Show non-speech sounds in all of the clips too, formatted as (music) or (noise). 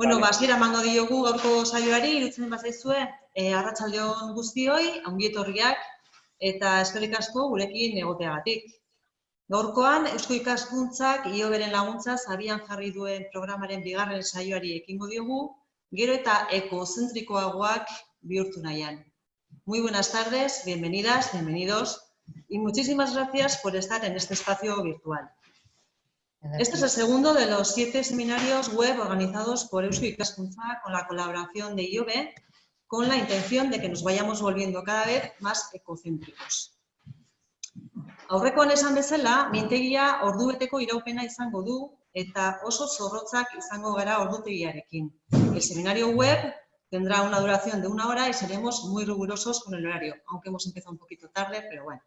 Bueno, ba, hasiera emango diogu gaurko saioari, irutzen bazaizue, e, arratsaldeon guztioi, ongi etorriak eta eskerrik asko gurekin egoteagatik. Gaurkoan, Eusko Ikaskuntzak ioberen laguntza abian jarri duen programaren bigarren saioari ekingo diogu, gero eta ekozentrikoagoak bihurtu nahian. Muy buenas tardes, bienvenidas, bienvenidos y muchísimas gracias por estar en este espacio virtual. Este es el segundo de los siete seminarios web organizados por Eusko Ikaskuntza con la colaboración de IOBE, con la intención de que nos vayamos volviendo cada vez más ecocéntricos. Aurrekoan esan bezala, mintegia ordubeteko iraupena izango du eta oso zorrotzak izango gara ordutegiarekin. El seminario web tendrá una duración de una hora y seremos muy rigurosos con el horario, aunque hemos empezado un poquito tarde, pero bueno.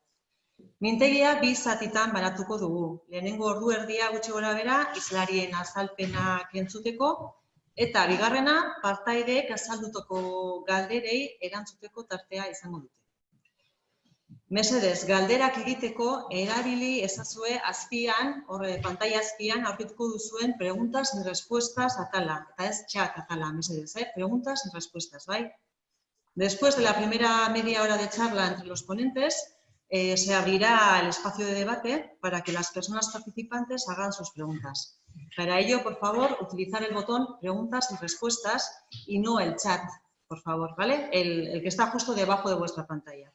Mintegia bi zatitan baratuko dugu. Lehenengo ordu erdia gutxi gora bera, izlarien azalpenak entzuteko, eta bigarrena, partaideek azaldutoko galderei erantzuteko tartea izango dute. Mesedez, galderak egiteko erabili ezazue azpian, horre, pantalla azpian, aurkituko duzuen preguntas y respuestas atala, eta ez txak atala, mesedez, eh? preguntas y respuestas, bai? Después de la primera media hora de charla entre los ponentes, Eh, se abrirá el espacio de debate para que las personas participantes hagan sus preguntas. Para ello, por favor, utilizar el botón preguntas y respuestas y no el chat, por favor, ¿vale? El, el, que está justo debajo de vuestra pantalla.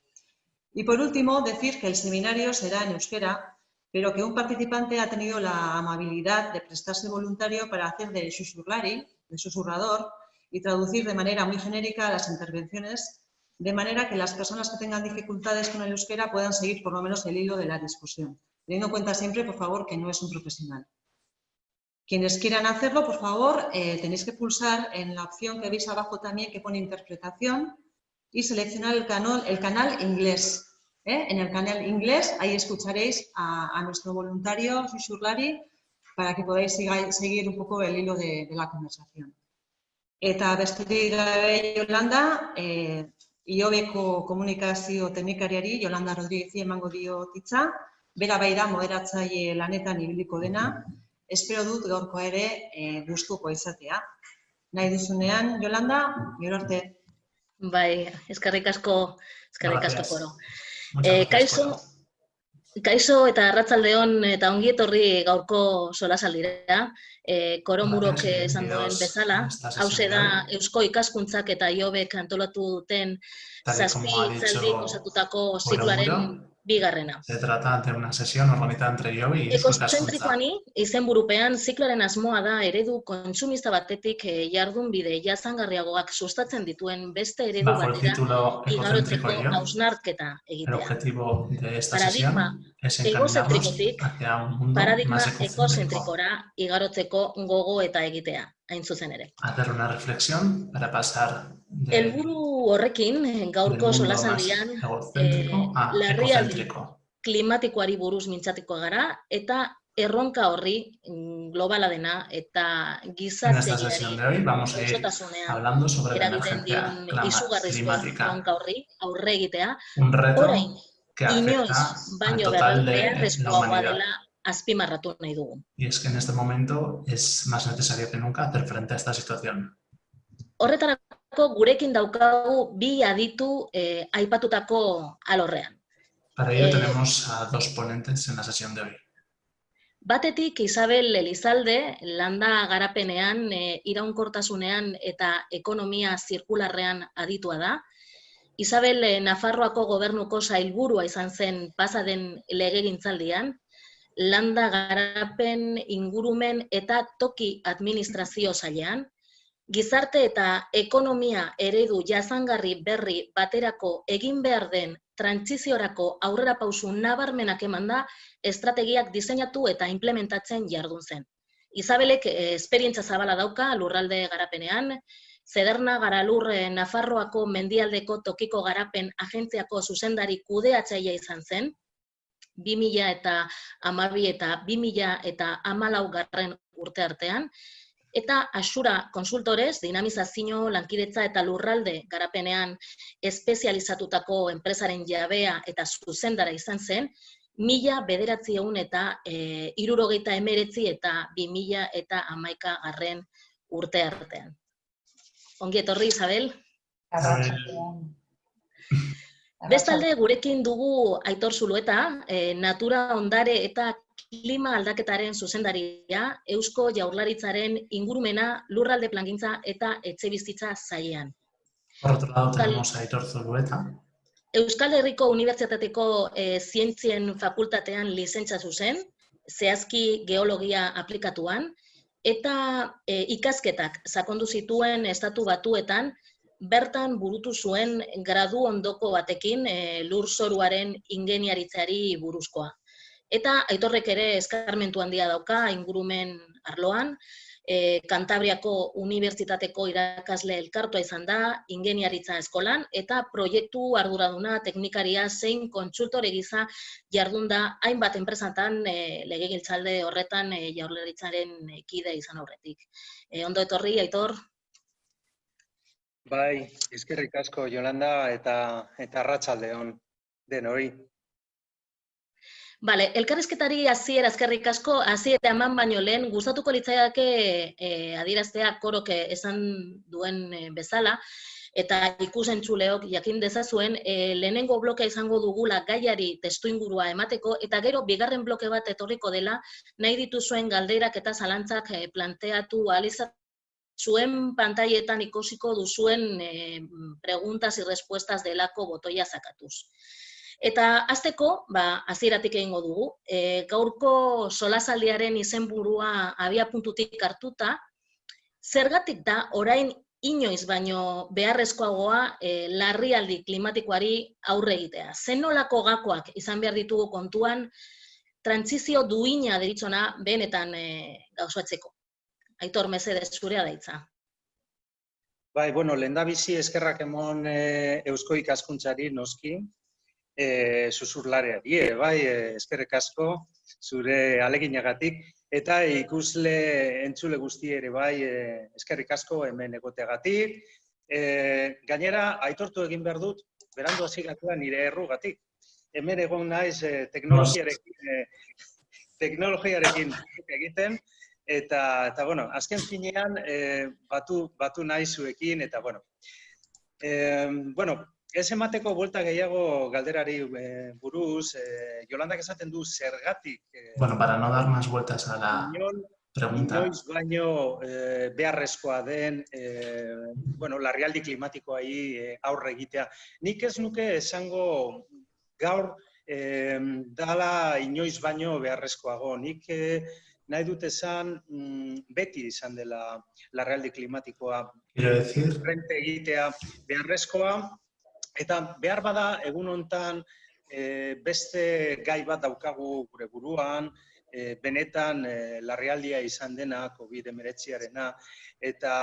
Y por último, decir que el seminario será en euskera, pero que un participante ha tenido la amabilidad de prestarse voluntario para hacer de susurrari, de susurrador, y traducir de manera muy genérica las intervenciones de manera que las personas que tengan dificultades con el euskera puedan seguir por lo menos el hilo de la discusión. Teniendo en cuenta siempre, por favor, que no es un profesional. Quienes quieran hacerlo, por favor, eh, tenéis que pulsar en la opción que veis abajo también que pone interpretación y seleccionar el canal, el canal inglés. ¿eh? En el canal inglés, ahí escucharéis a, a nuestro voluntario, Susurlari, para que podáis seguir un poco el hilo de, de la conversación. Eta besterik gabe Yolanda, eh, Iobeko komunikazio teknikariari, Jolanda Rodríguez emango dio hitza, bera bai da moderatzaile lanetan ibiliko dena, espero dut gaurko ere e, gustuko izatea. Nahi duzunean, Jolanda, gero arte. Bai, eskarrik asko, eskarrik asko koro. Eh, kaixo, kaixo eta arratzaldeon eta ongi etorri gaurko solasaldira. Eh, koro murok esan duen bezala, hau da Eusko ikaskuntzak eta Iobek antolatu duten zazpi zaldi osatutako zikloaren bigarrena. Se trata de una sesión organizada entre yo y Ekozentrikoani, izen burupean, zikloaren asmoa da eredu kontsumista batetik eh, jardun bide jazangarriagoak sustatzen dituen beste eredu batera igarotzeko hausnarketa egitea. El objetivo de esta sesión es encaminarnos paradigma ekozentrikora igarotzeko gogo eta egitea, hain zuzen ere. Hacer una reflexión para pasar de... Elburu horrekin, gaurko solasaldian, eh, larrialdi klimatikoari buruz mintzatiko gara, eta erronka horri mm, globala dena eta gizarteari hablando sobre la emergencia climática. erronka horri aurre egitea, orain, inoiz baino beharrezkoa dela azpimarratu nahi dugu. Y es que en este momento es más necesario que nunca hacer frente a esta situación. Horretarako gurekin daukagu bi aditu eh, aipatutako alorrean. Para ello eh, tenemos a dos ponentes en la sesión de hoy. Batetik Isabel Elizalde, landa garapenean, e, iraunkortasunean eta ekonomia zirkularrean aditua da. Isabel e, Nafarroako gobernuko sailburua izan zen pasaden legegintzaldian, landa garapen ingurumen eta toki administrazio zailean, gizarte eta ekonomia eredu jazangarri berri baterako egin behar den trantsiziorako aurrera pausu nabarmenak eman da estrategiak diseinatu eta implementatzen jardun zen. Isabelek eh, esperientza zabala dauka lurralde garapenean, Zederna Garalur eh, Nafarroako mendialdeko tokiko garapen agentziako zuzendari kudeatzaia izan zen, 2000 eta amabi eta 2000 eta amalau garren urte artean, eta Asura konsultorez, dinamizazio, lankidetza eta lurralde garapenean espezializatutako enpresaren jabea eta zuzendara izan zen, mila bederatzi egun eta e, irurogeita emeretzi eta bi mila eta amaika garren urte artean. Ongi etorri, Isabel. Bestalde, gurekin dugu Aitor Zulueta, eh, natura ondare eta klima aldaketaren zuzendaria, Eusko Jaurlaritzaren ingurumena, lurralde plangintza eta etxebizitza zailean. Euskal Herriko Unibertsitateko eh, Zientzien Fakultatean lizentza zuzen, zehazki geologia aplikatuan, eta eh, ikasketak sakondu zituen estatu batuetan, bertan burutu zuen gradu ondoko batekin eh, lurzoruaren ingeniaritzari buruzkoa. Eta aitorrek ere eskarmentu handia dauka ingurumen arloan, e, Kantabriako Unibertsitateko irakasle elkartua izan da, ingeniaritza eskolan, eta proiektu arduraduna, teknikaria, zein kontsultore gisa jardun hainbat enpresatan e, legegiltzalde horretan e, jaurlaritzaren kide izan aurretik. E, ondo etorri, Aitor? Bai, eskerrik asko Jolanda eta eta arratsaldeon denoi. Bale, elkarrizketari hasiera eskerrik asko, hasiera eman baino lehen, gustatuko litzaiake e, adieraztea korok esan duen e, bezala, eta ikusentzuleok jakin dezazuen, e, lehenengo blokea izango dugula gaiari testu ingurua emateko, eta gero bigarren bloke bat etorriko dela, nahi dituzuen galderak eta zalantzak planteatu alizat zuen pantailetan ikusiko duzuen e, preguntas y respuestas delako botoia sakatuz. Eta hasteko, ba, hasieratik egingo dugu, e, gaurko solasaldiaren izenburua abia puntutik hartuta, zergatik da orain inoiz baino beharrezkoagoa e, larrialdi klimatikoari aurre egitea. Zen nolako gakoak izan behar ditugu kontuan, trantzizio duina deritzona benetan e, gauzatzeko. Aitor, mesedez, zurea daitza. Bai, bueno, lehendabizi eskerrak emon e, Eusko ikaskuntzari noski, e, susurlareari, e, bai, e, eskerrik asko zure aleginagatik, eta ikusle entzule guzti ere bai, e, eskerrik asko hemen egoteagatik. E, gainera, aitortu egin behar dut, berandu hasi gatua nire errugatik. Hemen egon naiz e, teknologiarekin, e, teknologiarekin egiten, eta, eta bueno, azken finean e, batu, batu nahi zuekin, eta bueno. E, bueno, ez emateko buelta gehiago galderari e, buruz, e, Jolandak esaten du zergatik. E, bueno, para no dar más vueltas a la inon, pregunta, inoiz baino e, beharrezkoa den, e, bueno, larrialdi klimatikoai e, aurre egitea. Nik ez nuke esango gaur e, dala inoiz baino beharrezkoago. Nik e, nahi dut esan mm, beti izan dela larrialdi klimatikoa quiero decir, frente egitea beharrezkoa, eta behar bada egun hontan e, beste gai bat daukagu gure buruan, e, benetan e, larrialdia izan dena COVID-19arena, eta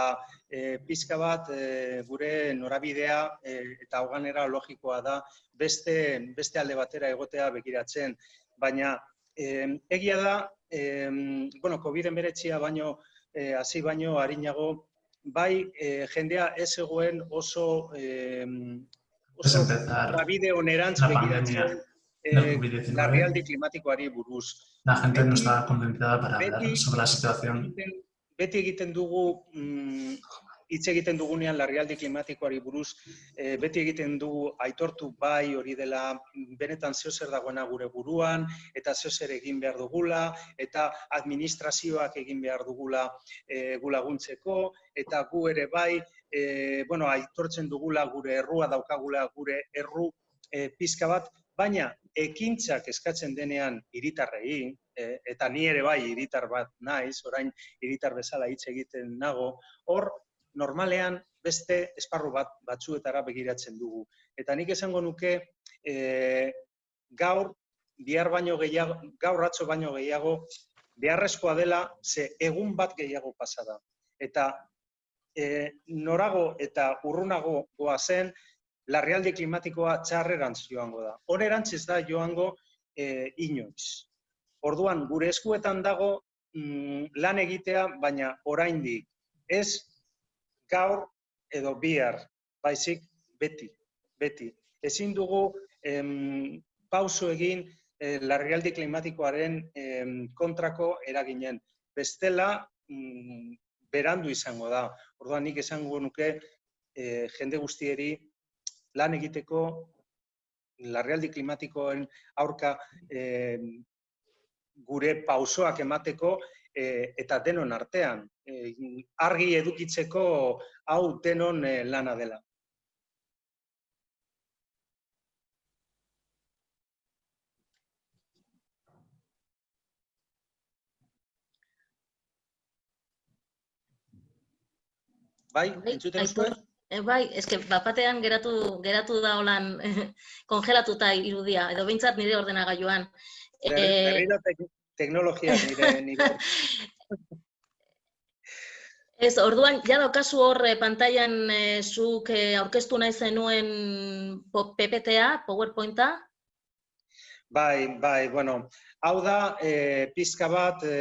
e, pizka bat e, gure norabidea e, eta hoganera logikoa da beste, beste alde batera egotea begiratzen, baina e, egia da, e, bueno, COVID-19a baino, e, hasi baino harinago, bai e, jendea ez egoen oso e, oso empezar bide onerantz la begiratzen pandemia eh, del COVID-19. larrialdi klimatikoari buruz. La gente no Beti- estaba convencida para hablar beti- sobre la situación. Beti egiten dugu, mm, hitz egiten dugunean larrialdi klimatikoari buruz, eh, beti egiten dugu aitortu bai hori dela mm, benetan zeo zer dagoena gure buruan, eta zeo zer egin behar dugula, eta administrazioak egin behar dugula eh, gu laguntzeko, eta gu ere bai, eh, bueno, aitortzen dugula gure errua daukagula gure erru eh, pizka bat, baina ekintzak eskatzen denean hiritarrei, eh, eta ni ere bai hiritar bat naiz, orain hiritar bezala hitz egiten nago, hor normalean beste esparru bat batzuetara begiratzen dugu. Eta nik esango nuke e, gaur bihar baino gehiago, gaur atzo baino gehiago beharrezkoa dela ze egun bat gehiago pasa da. Eta e, norago eta urrunago goazen larrialdi klimatikoa txarrerantz joango da. Onerantz ez da joango e, inoiz. Orduan, gure eskuetan dago mm, lan egitea, baina oraindik ez gaur edo bihar, baizik beti, beti. Ezin dugu em, pauso egin eh, larrialdi klimatikoaren em, kontrako eraginen. Bestela, mm, berandu izango da. Orduan nik esango nuke e, jende guztieri lan egiteko larrialdi klimatikoen aurka e, gure pausoak emateko e, eta denon artean. E, argi edukitzeko hau denon e, lana dela. Bai, Bai, entzuten Aitor, zuen? e, bai, eske bapatean geratu geratu da holan (laughs) kongelatuta irudia edo behintzat nire ordenagailuan. Eh, teknologia nire (laughs) nire. Ez, orduan, ja daukazu hor eh, pantailan eh, zuk eh, aurkeztu nahi zenuen PPTA, PowerPointa, Bai, bai, bueno, hau da e, pizka bat e,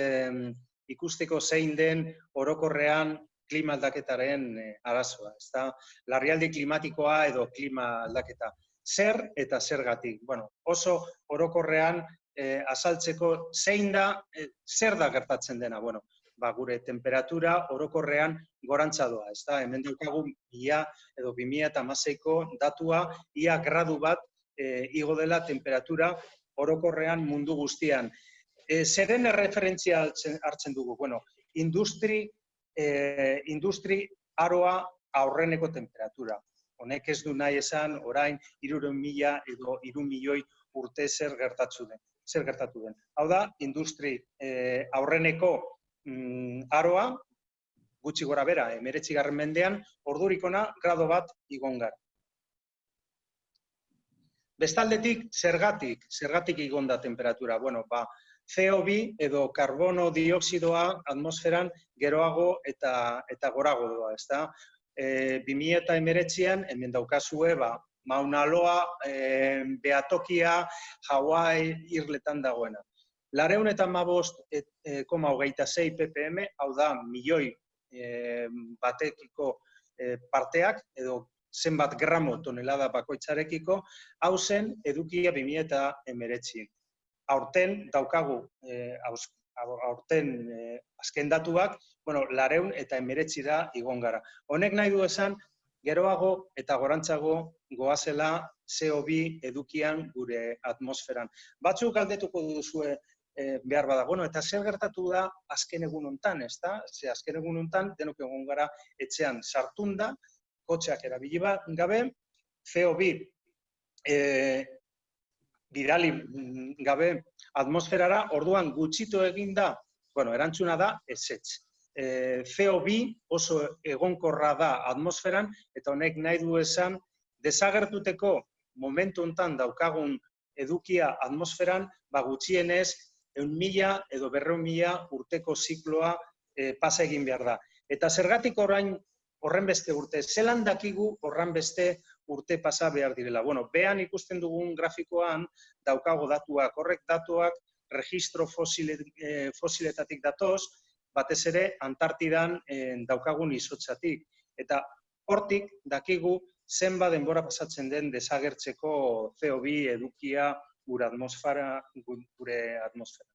ikusteko zein den orokorrean klima aldaketaren e, arazoa, ezta? Larrialdi klimatikoa edo klima aldaketa. Zer eta zergatik? Bueno, oso orokorrean e, azaltzeko zein da, e, zer da gertatzen dena? Bueno, ba, gure temperatura orokorrean gorantza doa, ezta? Hemen daukagu ia edo 2016ko datua ia gradu bat e, igo dela temperatura orokorrean mundu guztian. E, zeren erreferentzia hartzen dugu? Bueno, industri, e, industri aroa aurreneko temperatura. Honek ez du nahi esan orain iruren mila edo irun milioi urte zer gertatu den. Zer gertatu den. Hau da, industri e, aurreneko mm, aroa, gutxi gora bera, emeretzi garren mendean, ordurikona grado bat igon gara. Bestaldetik, zergatik, zergatik igon da temperatura. Bueno, ba, CO2 edo karbono dioksidoa atmosferan geroago eta eta gorago doa, ezta? E, 2019an hemen daukazue, ba, Mauna Loa, e, Beatokia, Hawaii, Irletan dagoena. Lareun eta mabost e, koma hogeita zei ppm, hau da, milioi e, batekiko e, parteak, edo zenbat gramo tonelada bakoitzarekiko, hau zen edukia 2000 eta emeretzi. Aurten daukagu, e, auz, aurten e, azken datuak, bueno, lareun eta emeretzi da igon gara. Honek nahi du esan, geroago eta gorantzago goazela CO2 edukian gure atmosferan. Batzuk galdetuko duzue e, behar bada. Bueno, eta zer gertatu da azken egun hontan, ezta? Ze azken egun hontan denok egon gara etxean sartunda, kotxeak erabili gabe, CO2 e, bidali mm, gabe atmosferara, orduan gutxitu egin da, bueno, erantzuna da, ezetz. E, CO2 oso egonkorra da atmosferan, eta honek nahi du esan, desagertuteko momentu hontan daukagun edukia atmosferan, ba gutxienez, eun mila edo berreun mila urteko zikloa e, pasa egin behar da. Eta zergatik orain horren beste urte, zelan dakigu horren beste urte pasa behar direla. Bueno, behan ikusten dugun grafikoan daukago datuak, horrek datuak registro fosile, eh, fosiletatik datoz, batez ere Antartidan eh, daukagun izotzatik. Eta hortik dakigu zenba denbora pasatzen den desagertzeko CO2 edukia gure atmosfera, gure atmosfera.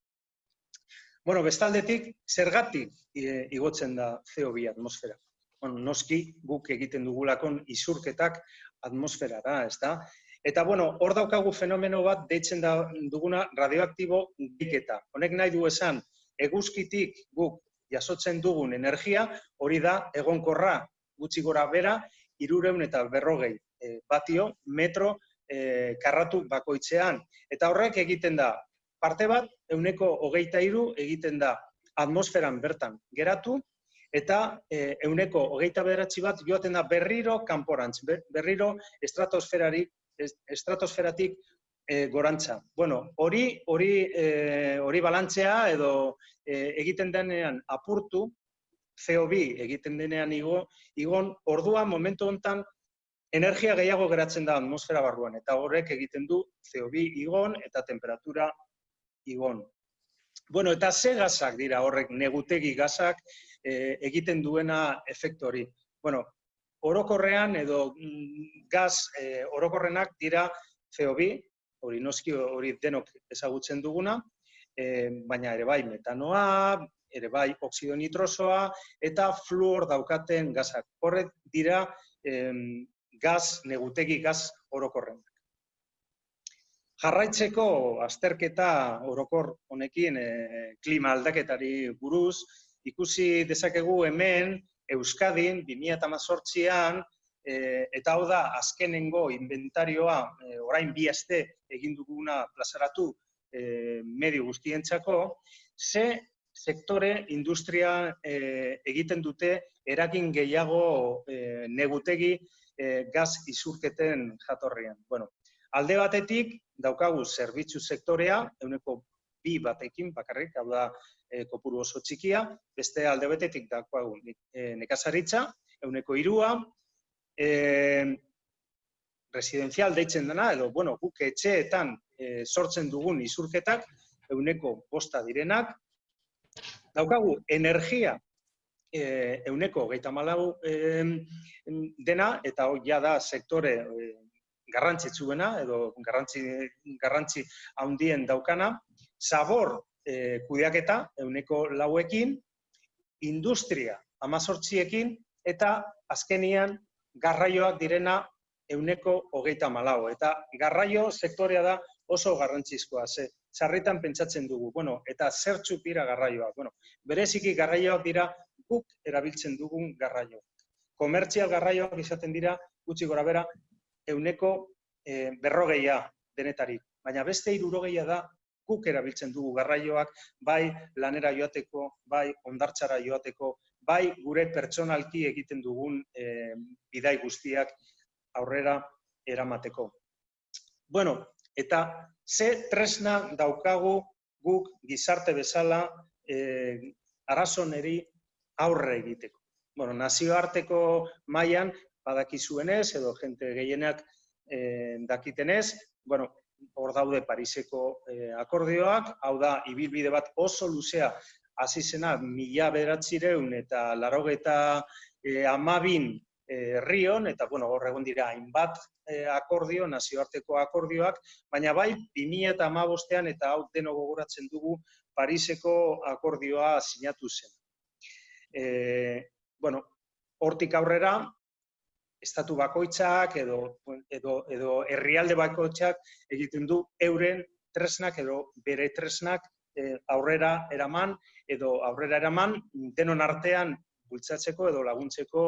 Bueno, bestaldetik, zergatik eh, igotzen da CO2 atmosfera? Bueno, noski guk egiten dugulakon isurketak atmosferara, ez da? Eta, bueno, hor daukagu fenomeno bat deitzen da duguna radioaktibo diketa. Honek nahi du esan, eguzkitik guk jasotzen dugun energia, hori da egonkorra gutxi gora bera, irureun eta berrogei e, batio metro e, karratu bakoitzean. Eta horrek egiten da, parte bat, euneko hogeita iru egiten da atmosferan bertan geratu, eta e, euneko hogeita bederatzi bat joaten da berriro kanporantz, berriro estratosferari, estratosferatik e, gorantza. Bueno, hori hori e, hori balantzea edo e, egiten denean apurtu, CO2 egiten denean igo, igon orduan momentu hontan energia gehiago geratzen da atmosfera barruan eta horrek egiten du CO2 igon eta temperatura igon. Bueno, eta ze gazak dira horrek negutegi gazak e, egiten duena efektu hori. Bueno, orokorrean edo mm, gaz e, orokorrenak dira CO2, hori noski hori denok ezagutzen duguna, e, baina ere bai metanoa, ere bai oksido nitrosoa eta fluor daukaten gazak. Horrek dira em, gaz, negutegi gaz orokorren. Jarraitzeko azterketa orokor honekin e, klima aldaketari buruz, ikusi dezakegu hemen Euskadin 2018an e, eta hau da azkenengo inventarioa e, orain bi aste egin duguna plazaratu e, medio guztientzako, ze sektore industria e, egiten dute eragin gehiago e, negutegi e, gaz isurketen jatorrian. Bueno, alde batetik daukagu zerbitzu sektorea, euneko bi batekin bakarrik, hau da e, kopuru oso txikia, beste alde batetik daukagu e, nekazaritza, euneko irua, e, residenzial deitzen dena, edo, bueno, guk etxeetan e, sortzen dugun isurketak, euneko bosta direnak, daukagu energia e, euneko geita malau dena, eta hori ja da sektore e, garrantzitsuena, edo garrantzi, garrantzi handien daukana, zabor e, kudeaketa euneko lauekin, industria amazortziekin, eta azkenian garraioak direna euneko hogeita malau. Eta garraio sektorea da oso garrantzizkoa, ze sarritan pentsatzen dugu, bueno, eta zertxuk dira garraioak. Bueno, bereziki garraioak dira guk erabiltzen dugun garraio. Komertzial garraioak izaten dira, gutxi gora bera, euneko e, berrogeia denetarik. Baina beste irurogeia da guk erabiltzen dugu garraioak, bai lanera joateko, bai ondartxara joateko, bai gure pertsonalki egiten dugun e, bidai guztiak aurrera eramateko. Bueno, eta ze tresna daukagu guk gizarte bezala e, arazoneri aurre egiteko. Bueno, nazioarteko mailan badakizuenez edo jente gehienak e, dakitenez, bueno, hor daude Pariseko e, akordioak, hau da, ibilbide bat oso luzea hasi zena mila beratzireun eta larogeta e, amabin herrion, eta bueno, hor egon dira hainbat e, akordio, nazioarteko akordioak, baina bai 2015ean eta hau deno gogoratzen dugu Pariseko akordioa sinatu zen. E, bueno, hortik aurrera, estatu bakoitzak edo, edo, edo herrialde bakoitzak egiten du euren tresnak edo bere tresnak e, aurrera eraman edo aurrera eraman denon artean bultzatzeko edo laguntzeko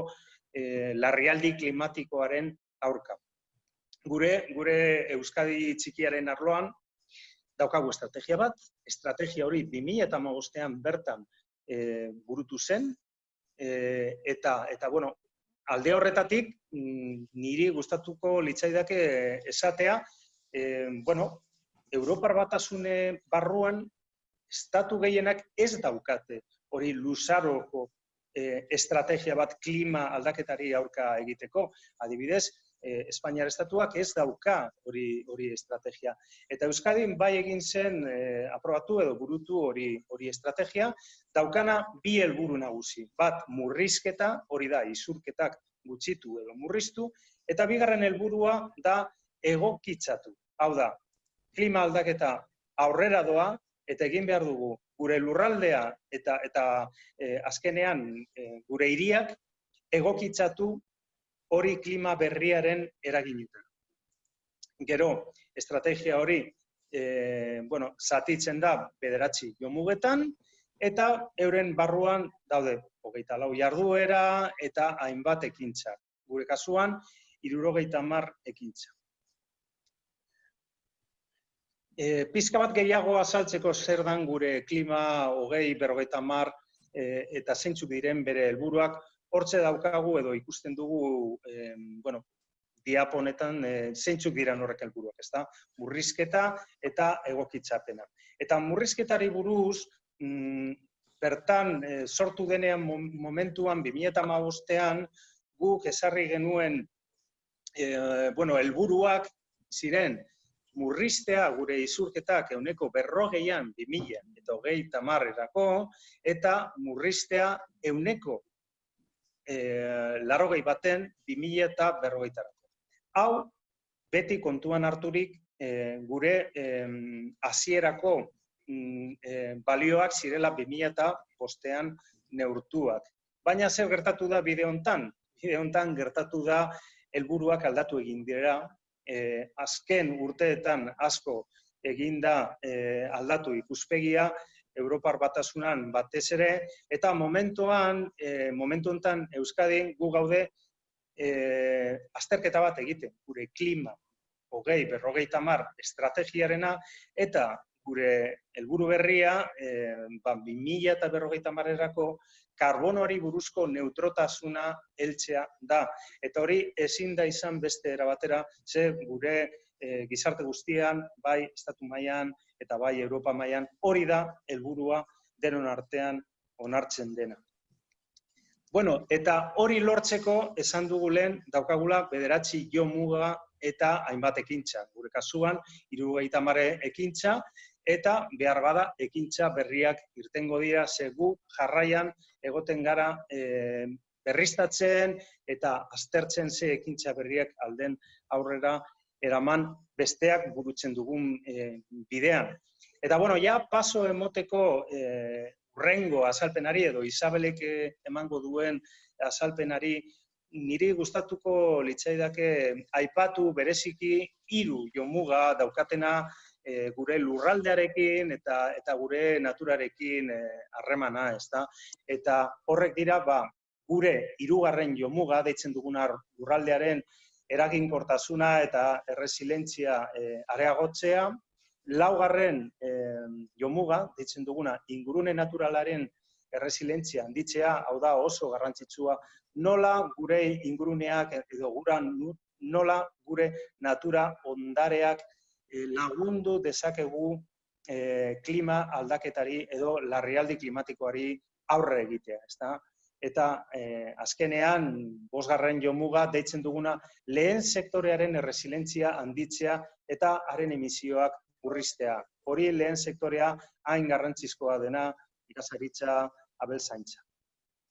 e, larrialdi klimatikoaren aurka. Gure, gure Euskadi txikiaren arloan, daukagu estrategia bat, estrategia hori 2008an bertan e, burutu zen, e, eta, eta bueno, alde horretatik, mm, niri gustatuko litzaidake esatea, e, bueno, Europar batasune barruan, estatu gehienak ez daukate hori luzaroko e, estrategia bat klima aldaketari aurka egiteko. Adibidez, e, Espainiar estatuak ez dauka hori hori estrategia. Eta Euskadin bai egin zen e, aprobatu edo burutu hori hori estrategia, daukana bi helburu nagusi. Bat, murrizketa, hori da, isurketak gutxitu edo murriztu, eta bigarren helburua da egokitzatu. Hau da, klima aldaketa aurrera doa, eta egin behar dugu gure lurraldea eta eta e, azkenean e, gure hiriak egokitzatu hori klima berriaren eraginetan. Gero, estrategia hori e, bueno, zatitzen da bederatzi jomugetan, eta euren barruan daude hogeita lau jarduera eta hainbat ekintza. Gure kasuan, irurogeita mar ekintza. E, pizka bat gehiago azaltzeko zer dan gure klima hogei berrogeita mar e, eta zeintzuk diren bere helburuak hortze daukagu edo ikusten dugu e, bueno, diaponetan e, zeintzuk dira horrek helburuak, ezta? Murrizketa eta egokitzapena. Eta murrizketari buruz, mm, bertan e, sortu denean momentuan 2015ean guk ezarri genuen e, bueno, helburuak ziren murriztea gure izurketak euneko berrogeian 2000 eta hogei tamarrerako, eta murriztea euneko e, larrogei baten 2000 eta berrogeitarako. Hau, beti kontuan harturik e, gure hasierako mm, e, balioak zirela 2000 eta postean neurtuak. Baina zer gertatu da bide hontan? Bide hontan gertatu da helburuak aldatu egin dira. E, azken urteetan asko eginda e, aldatu ikuspegia, Europar batasunan batez ere, eta momentuan, e, momentu hontan Euskadin gu gaude e, azterketa bat egiten, gure klima, hogei, berrogei tamar estrategiarena, eta gure helburu berria, e, ba, 2000 eta berrogei tamarerako karbonoari buruzko neutrotasuna heltzea da. Eta hori ezin da izan beste erabatera, ze gure e, gizarte guztian, bai estatu mailan eta bai Europa mailan hori da helburua denon artean onartzen dena. Bueno, eta hori lortzeko esan dugu lehen daukagula bederatzi jo muga eta hainbat ekintza. Gure kasuan, irugaita mare ekintza, eta behar bada ekintza berriak irtengo dira, segu jarraian egoten gara e, berriztatzen eta aztertzen ze ekintza berriak alden aurrera eraman besteak burutzen dugun e, bidean. Eta bueno, ja paso emoteko e, urrengo azalpenari edo Isabelek emango duen azalpenari niri gustatuko litzaidake aipatu bereziki hiru jomuga daukatena e, gure lurraldearekin eta eta gure naturarekin harremana, ezta? Eta horrek dira ba gure hirugarren jomuga deitzen duguna lurraldearen eraginkortasuna eta erresilientzia e, areagotzea. Laugarren e, jomuga, ditzen duguna, ingurune naturalaren erresilientzia handitzea, hau da oso garrantzitsua, nola gure inguruneak edo gura nola gure natura ondareak e, lagundu dezakegu e, klima aldaketari edo larrialdi klimatikoari aurre egitea. Ezta? Eta e, azkenean bosgarren jomuga deitzen duguna lehen sektorearen erresilentzia handitzea eta haren emisioak urristea. Hori lehen sektorea hain garrantzizkoa dena ikasaritza abelzaintza.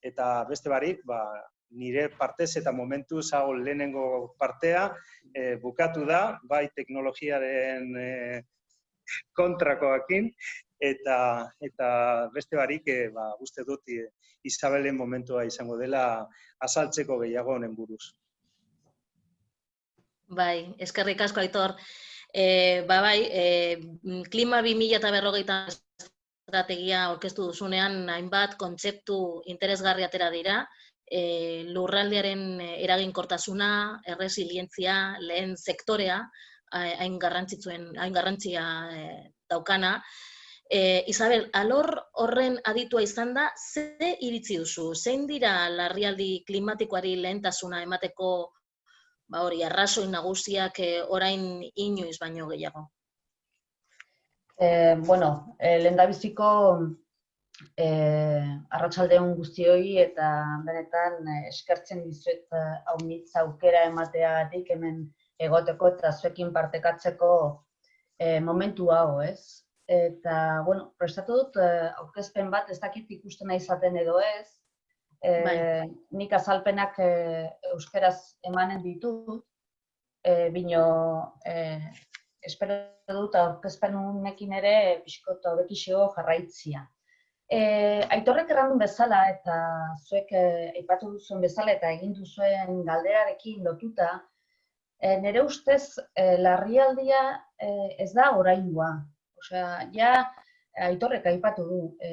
Eta beste barik, ba, nire partez eta momentu zago lehenengo partea e, bukatu da, bai teknologiaren e, kontrakoakin, eta, eta beste barik, e, ba, uste dut, e, Isabelen momentua izango dela azaltzeko gehiago honen buruz. Bai, eskerrik asko aitor. E, ba bai, e, klima 2000 eta berrogeita estrategia orkestu duzunean hainbat kontzeptu interesgarri atera dira. E, lurraldearen eraginkortasuna, erresilientzia, lehen sektorea, hain garrantzitsuen, hain garrantzia e, daukana. E, Isabel, alor horren aditua izan da, ze iritzi duzu? Zein dira larrialdi klimatikoari lehentasuna emateko ba hori, arrazoi nagusiak e, orain inoiz baino gehiago? E, bueno, e, lehen biziko e, arratsaldeon guztioi eta benetan eskertzen dizuet hau aukera emateagatik hemen egoteko eta zuekin partekatzeko e, momentu hau, ez? Eta, bueno, prestatu dut, eh, aurkezpen bat, ez dakit ikusten izaten edo ez. Eh, bai. Nik azalpenak eh, euskeraz emanen ditut, eh, bino, eh, espero dut aurkezpen unekin ere pixkoto bekixio jarraitzia. Eh, aitorrek errandun bezala eta zuek aipatu duzuen bezala eta egin duzuen galderarekin lotuta, eh, nire ustez eh, larrialdia eh, ez da oraingoa, Osea, ja, aitorrek aipatu du, e,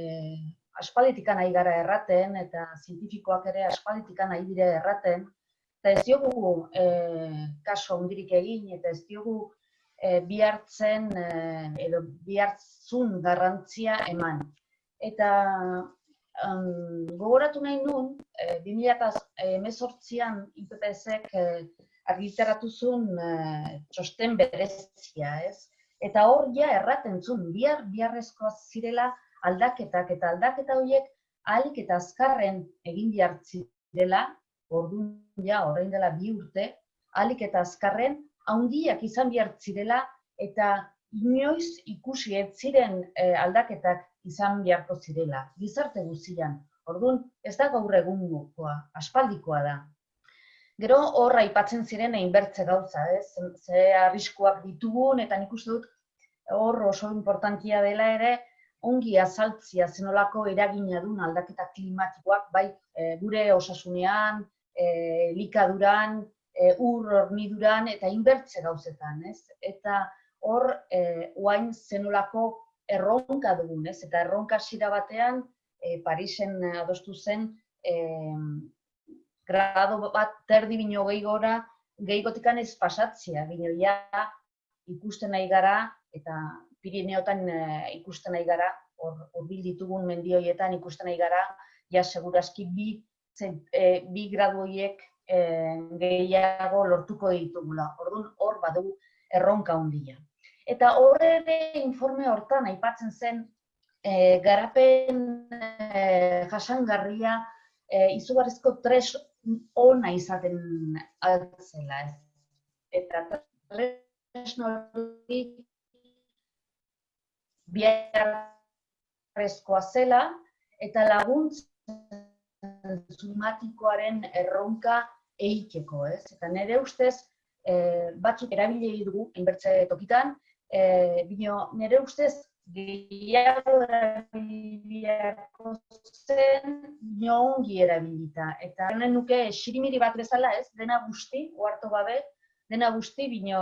aspalditikan nahi gara erraten, eta zientifikoak ere aspalditikan nahi dire erraten, eta ez diogu e, kaso ondirik egin, eta ez diogu e, bihartzen e, edo bihartzun garrantzia eman. Eta um, gogoratu nahi nun, e, 2018an IPPS-ek e, argitaratu zuen e, txosten berezia, ez? Eta hor ja erraten zuen, bihar, biharrezko zirela aldaketak, eta aldaketa horiek ahalik eta azkarren egin bihartzi dela, orduan ja, orain dela bi urte, ahalik eta azkarren, haundiak izan bihartzi dela, eta inoiz ikusi ez ziren eh, aldaketak izan beharko zirela, gizarte guztian. Orduan, ez da gaur egungoa, aspaldikoa da. Gero horra aipatzen ziren egin bertze gauza, ez? Ze arriskuak ditugun, eta nik uste dut hor oso importantia dela ere, ongi azaltzia zenolako eragina duen aldaketa klimatikoak, bai eh, gure osasunean, eh, likaduran, eh, ur horniduran eta inbertze gauzetan, ez? Eta hor, eh, oain zenolako erronka dugun, ez? Eta erronka hasiera batean, eh, Parisen adostu zen, eh, grado bat terdi bino gehi gora, gehigotikan ez pasatzea, bino ja ikusten nahi gara, eta Pirineotan eh, ikusten nahi gara, hurbil ditugun mendi horietan ikusten nahi gara, ja segurazki bi, zen- eh, bi gradu horiek eh, gehiago lortuko ditugula. Orduan hor badu erronka handia. Eta hor ere informe hortan aipatzen zen eh, garapen eh, jasangarria eh, izugarrizko tres ona izaten altzela. Ez. Eta tresno hori biharrezkoa zela eta laguntzen zumatikoaren erronka eiteko, ez? Eta nire ustez, eh, batzuk erabili dugu, hainbertze tokitan, eh, bino, nire ustez, gehiago erabili beharko zen, ongi erabilita. Eta honen nuke xirimiri bat bezala, ez? Dena guzti, ohartu gabe, dena guzti, bino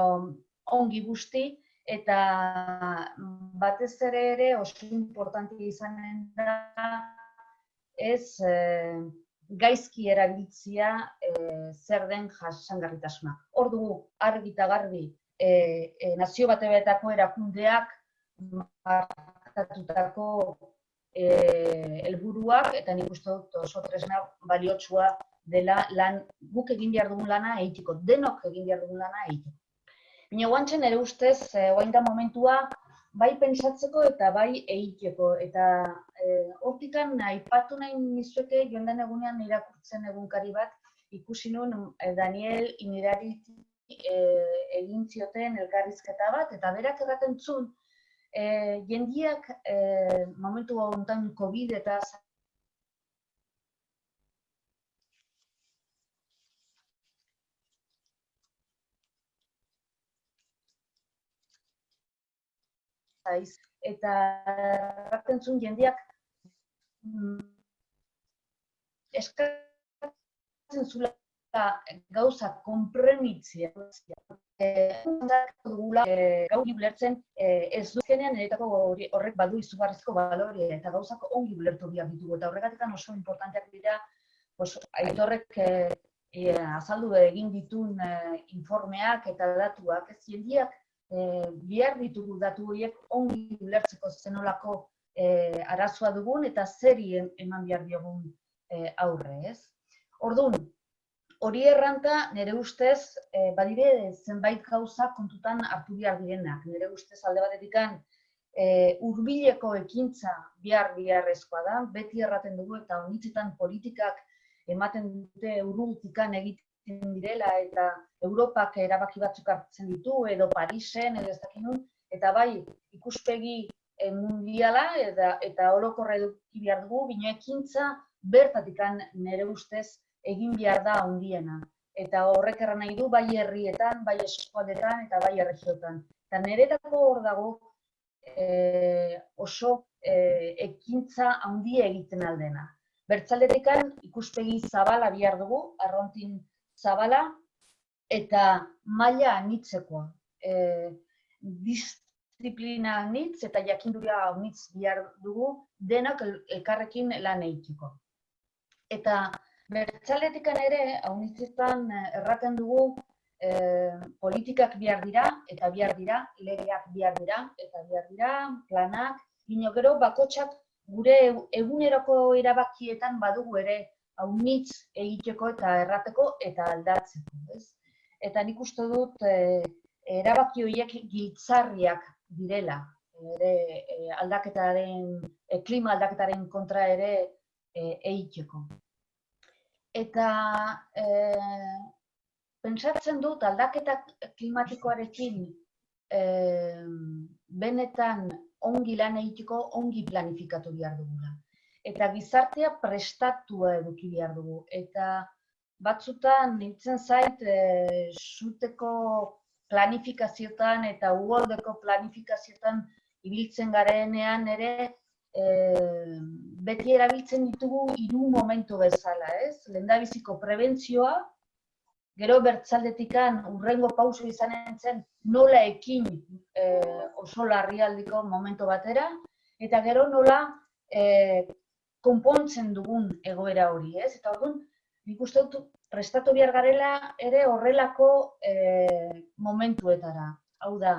ongi guzti, eta batez ere ere oso importante izanen da ez eh, gaizki erabiltzia eh, zer den jasangarritasuna. Hor dugu argi eta garbi eh, eh, nazio bateetako erakundeak markatutako helburuak eta nik uste dut oso tresna baliotsua dela lan guk egin behar dugun lana egiteko, denok egin behar dugun lana egiteko. Baina guantzen ere ustez, eh, orain da momentua, bai pentsatzeko eta bai egiteko. Eta eh, hortikan aipatu nahi nizueke joan den egunean irakurtzen egunkari bat, ikusi nuen eh, Daniel Inirari eh, egin zioten elkarrizketa bat, eta berak erraten zuen, eh, jendiak eh, momentu honetan COVID eta zaiz, eta erraten zuen jendeak mm, eskatzen zula gauza konprenitzia. Eh, dugula, eh, gauri ulertzen eh, ez dukenean niretako hori- horrek badu izugarrizko baloria eta gauzak ongi ulertu behar ditugu. Eta horregatik oso importanteak dira, pues, aitorrek eh, eh, azaldu egin ditun eh, informeak eta datuak, ez jendiak eh, behar ditugu datu horiek ongi ulertzeko zenolako eh, arazoa dugun eta zeri em- eman behar diogun eh, aurre, ez? Orduan, hori erranta nire ustez eh, badire zenbait gauza kontutan hartu behar direnak. Nire ustez alde batetikan eh, hurbileko ekintza behar beharrezkoa da, beti erraten dugu eta honitzetan politikak ematen dute urrutikan egiten direla eta Europak erabaki batzuk hartzen ditu, edo Parisen, edo ez dakit nun, eta bai ikuspegi eh, mundiala eta, eta orokorra eduki behar dugu, bino ekintza bertatikan nire ustez egin behar da handiena. Eta horrek erran nahi du bai herrietan, bai eskualdetan eta bai erregiotan. Eta niretako hor dago eh, oso eh, ekintza handia egiten aldena. Bertzaldetikan ikuspegi zabala behar dugu, arrontin zabala, eta maila anitzekoa. E, disiplina anitz eta jakinduria anitz behar dugu denak el- elkarrekin lan egiteko. Eta bertzaletikan ere, haunitzetan erraten dugu eh, politikak behar dira, eta behar dira, legeak behar dira, eta behar dira, planak, gino gero bakotsak gure e- eguneroko erabakietan badugu ere haunitz egiteko eta errateko eta aldatzeko, ez? Eta nik uste dut eh, erabaki horiek giltzarriak direla, ere eh, aldaketaren, eh, klima aldaketaren kontra ere eh, egiteko. Eta eh, pentsatzen dut aldaketa klimatikoarekin eh, benetan ongi lan egiteko ongi planifikatu behar dugula. Eta gizartea prestatua eduki behar dugu. Eta batzutan nintzen zait eh, suteko planifikaziotan eta uholdeko planifikaziotan ibiltzen garenean ere e, beti erabiltzen ditugu hiru momentu bezala, ez? Lehendabiziko prebentzioa, gero bertzaldetikan urrengo pauso izanen zen nola ekin e, oso larrialdiko momentu batera, eta gero nola e, konpontzen dugun egoera hori, ez? Eta orduan, nik uste dut prestatu behar garela ere horrelako e, momentuetara. Hau da,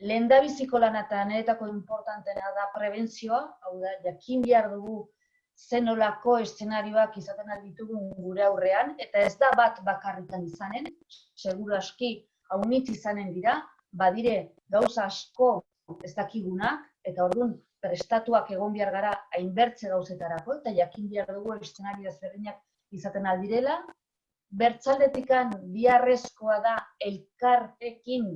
lehendabiziko lana eta niretako importantena da prebentzioa, hau da, jakin behar dugu zenolako eszenarioak izaten ditugun gure aurrean, eta ez da bat bakarritan izanen, seguru aski haunitz izanen dira, badire gauza asko ez dakigunak, eta orduan prestatuak egon behar gara hainbertze gauzetarako, eta jakin behar dugu eszenario ezberdinak izaten aldirela, bertzaldetikan biharrezkoa da elkartekin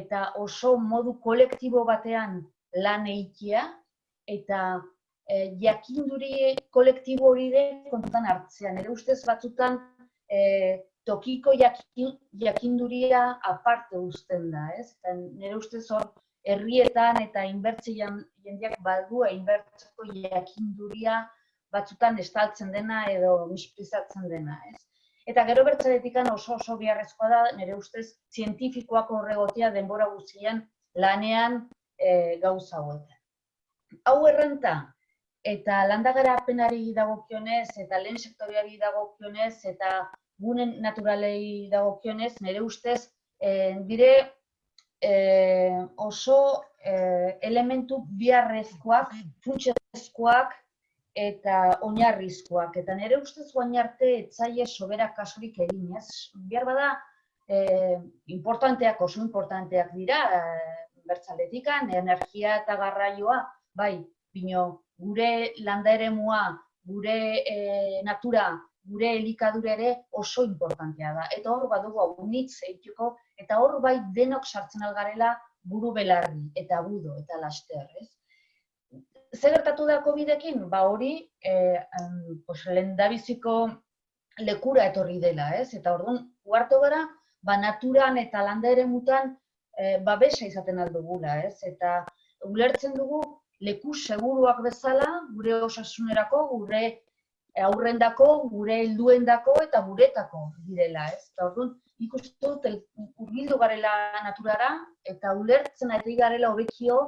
eta oso modu kolektibo batean lan eikia, eta e, jakinduri kolektibo hori de kontutan hartzean. Nire ustez batzutan e, tokiko jakin, jakinduria aparte uzten da, ez? Eta nire ustez hor herrietan eta inbertze jendeak badua inbertzeko jakinduria batzutan estaltzen dena edo misprizatzen dena, ez? Eta gero bertzaretikan oso oso biharrezkoa da, nire ustez, zientifikoak horregotia denbora guztian lanean e, gauza hauetan. Hau errenta, eta landagara apenari dagokionez, eta lehen sektoriari dagokionez, eta gunen naturalei dagokionez, nire ustez, e, dire e, oso e, elementu biharrezkoak, funtsezkoak, eta oinarrizkoak. Eta nire ustez guain arte etzaile sobera kasurik egin, ez? Bihar bada, eh, importanteak, oso importanteak dira, eh, bertzaletikan, energia eta garraioa, bai, bino, gure landa ere gure eh, natura, gure elikadura ere oso importantea da. Eta hor badugu hau nitz eituko, eta hor bai denok sartzen algarela buru belarri, eta budo, eta laster, ez? zer gertatu da COVID-ekin? Ba hori, eh, pues, lendabiziko lekura etorri dela, ez? Eta orduan, uartu gara, ba naturan eta landa ere mutan eh, babesa izaten aldugula, ez? Eta ulertzen dugu leku seguruak bezala, gure osasunerako, gure aurrendako, gure helduendako eta guretako direla, ez? Eta orduan, ikustu dut, urbildu garela naturara, eta ulertzen ari garela hobekio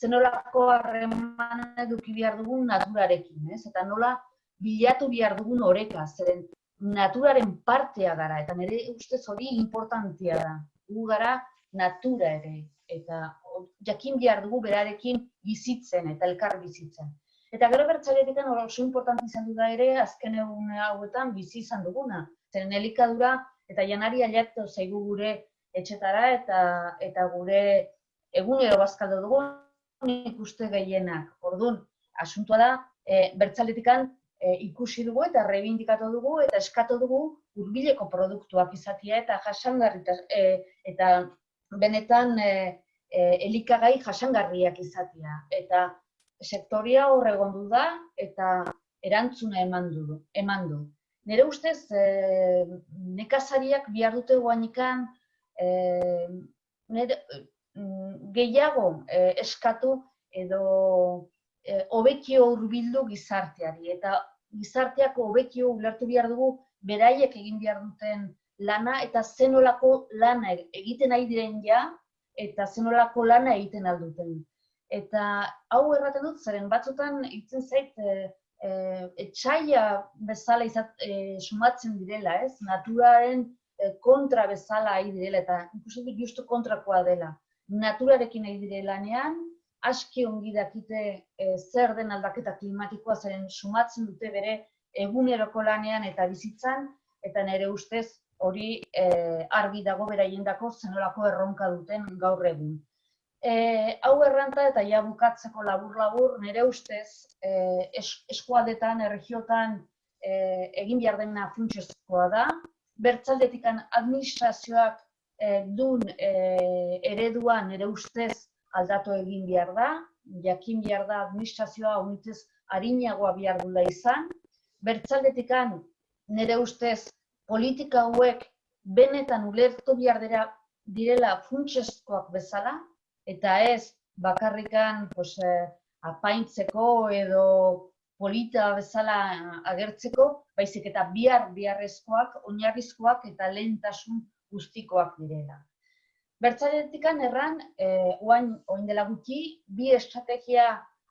zenolako harreman eduki behar dugun naturarekin, ez? Eta nola bilatu behar dugun oreka, zeren naturaren partea gara, eta nire ustez hori importantia da. Gu gara natura ere, eta jakin behar dugu berarekin bizitzen eta elkar bizitzen. Eta gero bertzaletik oso importanti izan da ere, azken egun hauetan bizi izan duguna. Zeren elikadura eta janari aliatu zaigu gure etxetara eta eta gure egunero bazkaldo dugu, nik uste gehienak. Orduan, asuntua da, e, bertzaletikan e, ikusi dugu eta reivindikatu dugu eta eskatu dugu hurbileko produktuak izatea eta jasangarri e, eta benetan e, e, elikagai jasangarriak izatea. Eta sektoria hor egondu da eta erantzuna eman du. Eman du. Nire ustez, e, nekazariak bihar dute guanikan e, nire, Mm, gehiago eh, eskatu edo eh, hobekio hurbildu gizarteari eta gizarteak hobekio ulertu behar dugu beraiek egin behar duten lana eta zenolako lana egiten ari diren ja eta zenolako lana egiten alduten. Eta hau erraten dut, zeren batzutan itzen zait e, e, etxaila bezala izat, e, sumatzen direla, ez? Naturaren kontra bezala ari direla eta ikusten dut justu kontrakoa dela naturarekin nahi dire lanean, aski ongi dakite e, zer den aldaketa klimatikoa zeren sumatzen dute bere eguneroko lanean eta bizitzan, eta nire ustez hori e, argi dago beraien dako zenolako erronka duten gaur egun. E, hau erranta eta ja bukatzeko labur-labur, nire ustez e, es, eskualdetan, erregiotan e, egin behar dena funtsezkoa da, bertzaldetikan administrazioak e, dun e, ereduan ere ustez aldatu egin behar da, jakin behar da administrazioa unitzez harinagoa behar dula izan. Bertzaldetikan nire ustez politika hauek benetan ulertu behar dira, direla funtsezkoak bezala, eta ez bakarrikan pues, apaintzeko edo polita bezala agertzeko, baizik eta bihar biharrezkoak, oinarrizkoak eta lehentasun guztikoak direla. Bertzaletikan erran, eh, oain, oin dela gutxi, bi estrategia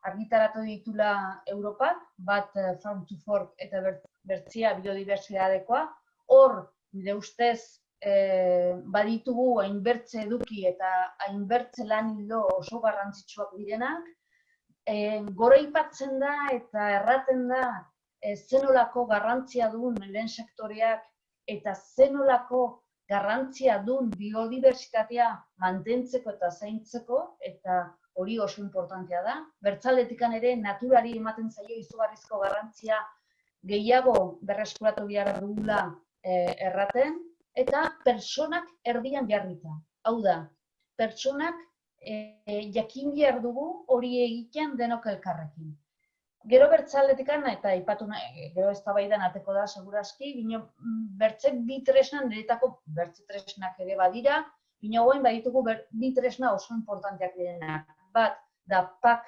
argitaratu ditula Europak, bat eh, Farm to Fork eta bert- bertzia biodibertsitatekoa, hor, nire ustez, eh, baditugu hainbertze eduki eta hainbertze lan hildo oso garrantzitsuak direnak, eh, gora ipatzen da eta erraten da eh, zenolako garrantzia duen lehen sektoreak eta zenolako garrantzia duen biodibertsitatea mantentzeko eta zaintzeko, eta hori oso importantea da. Bertzaldetikan ere naturari ematen zaio izugarrizko garrantzia gehiago berreskuratu behar dugula eh, erraten, eta pertsonak erdian jarrita. Hau da, pertsonak eh, jakin behar dugu hori egiten denok elkarrekin. Gero bertzaldetikan, eta aipatu nahi, gero eztabaidan ateko da segurazki, bino mm, bertze bi tresna niretako bertze tresnak ere badira, bino guain baditugu ber, bi tresna oso importanteak direnak. Bat, da pak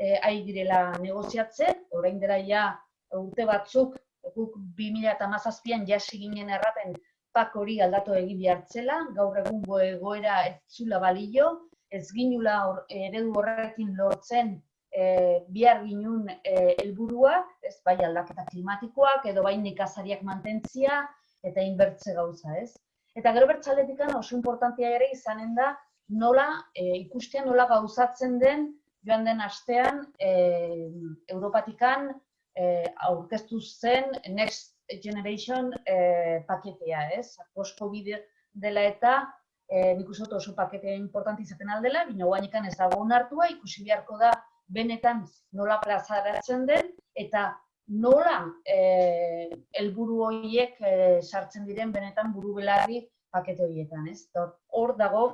eh, ari direla negoziatzen, orain dela ja urte batzuk, guk 2017an jasi ginen erraten pak hori aldatu egi bihartzela, gaur egungo egoera ez zula balio, ez ginula hor, eredu horrekin lortzen eh, bihar ginun eh, helburuak, ez bai aldaketa klimatikoak edo bai nekazariak mantentzia eta inbertze gauza, ez? Eta gero bertzaletikan oso importantia ere izanen da nola eh, ikustea nola gauzatzen den joan den astean eh, Europatikan eh, aurkeztu zen Next Generation eh, paketea, ez? Post-Covid dela eta eh, nik uste oso paketea importante izaten aldela, bina guainekan ez dago onartua, ikusi beharko da benetan nola plazaratzen den, eta nola eh, helburu horiek eh, sartzen diren benetan buru belarri pakete horietan, ez? Hor dago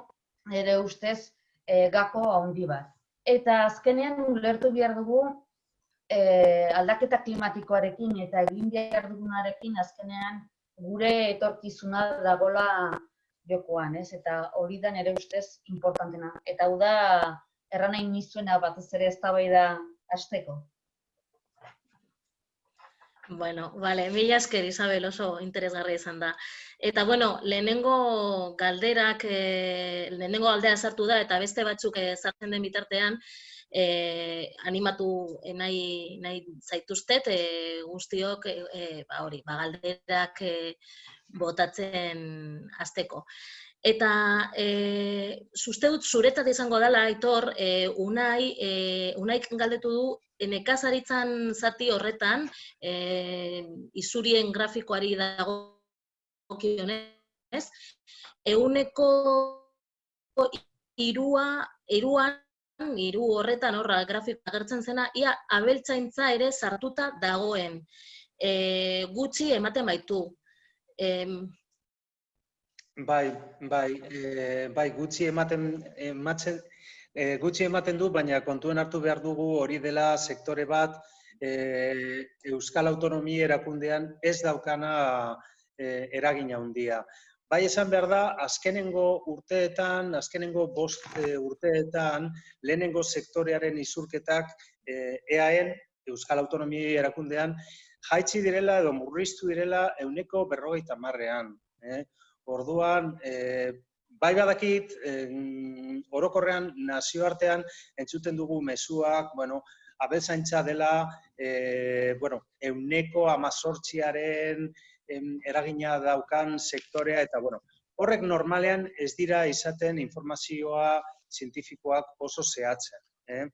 ere ustez eh, gako handi bat. Eta azkenean ulertu behar dugu eh, aldaketa klimatikoarekin eta egin behar dugunarekin azkenean gure etorkizuna dagola jokoan, ez? Eta hori da nire ustez importantena. Eta hau da erran nahi nizuena batez ere eztabaida hasteko. Bueno, vale, mila esker Isabel oso interesgarria izan da. Eta bueno, lehenengo galderak, eh, lehenengo galdera sartu da eta beste batzuk eh, sartzen den bitartean, eh, animatu nahi, nahi zaituztet eh, guztiok eh, eh, ba hori, ba galderak eh, botatzen hasteko. Eta e, uste dut zuretat izango dela, Aitor, e, Unai, e, Unaik galdetu du e, nekazaritzan zati horretan, e, izurien grafikoari dago kionez, euneko irua, iruan, hiru horretan horra grafiko agertzen zena, ia abeltzaintza ere sartuta dagoen. E, gutxi ematen baitu. Em, Bai, bai, e, bai, gutxi ematen, ematzen, e, gutxi ematen du, baina kontuen hartu behar dugu hori dela sektore bat e, Euskal Autonomi erakundean ez daukana e, eragina handia. Bai esan behar da, azkenengo urteetan, azkenengo bost e, urteetan, lehenengo sektorearen izurketak e, EAN, Euskal Autonomi erakundean, jaitsi direla edo murriztu direla euneko berrogeita marrean. Eh? Orduan, e, bai badakit, em, orokorrean nazioartean entzuten dugu mezuak, bueno, abeltzaintza dela, e, bueno, euneko amazortziaren em, eragina daukan sektorea, eta bueno, horrek normalean ez dira izaten informazioa zientifikoak oso zehatzen. Eh?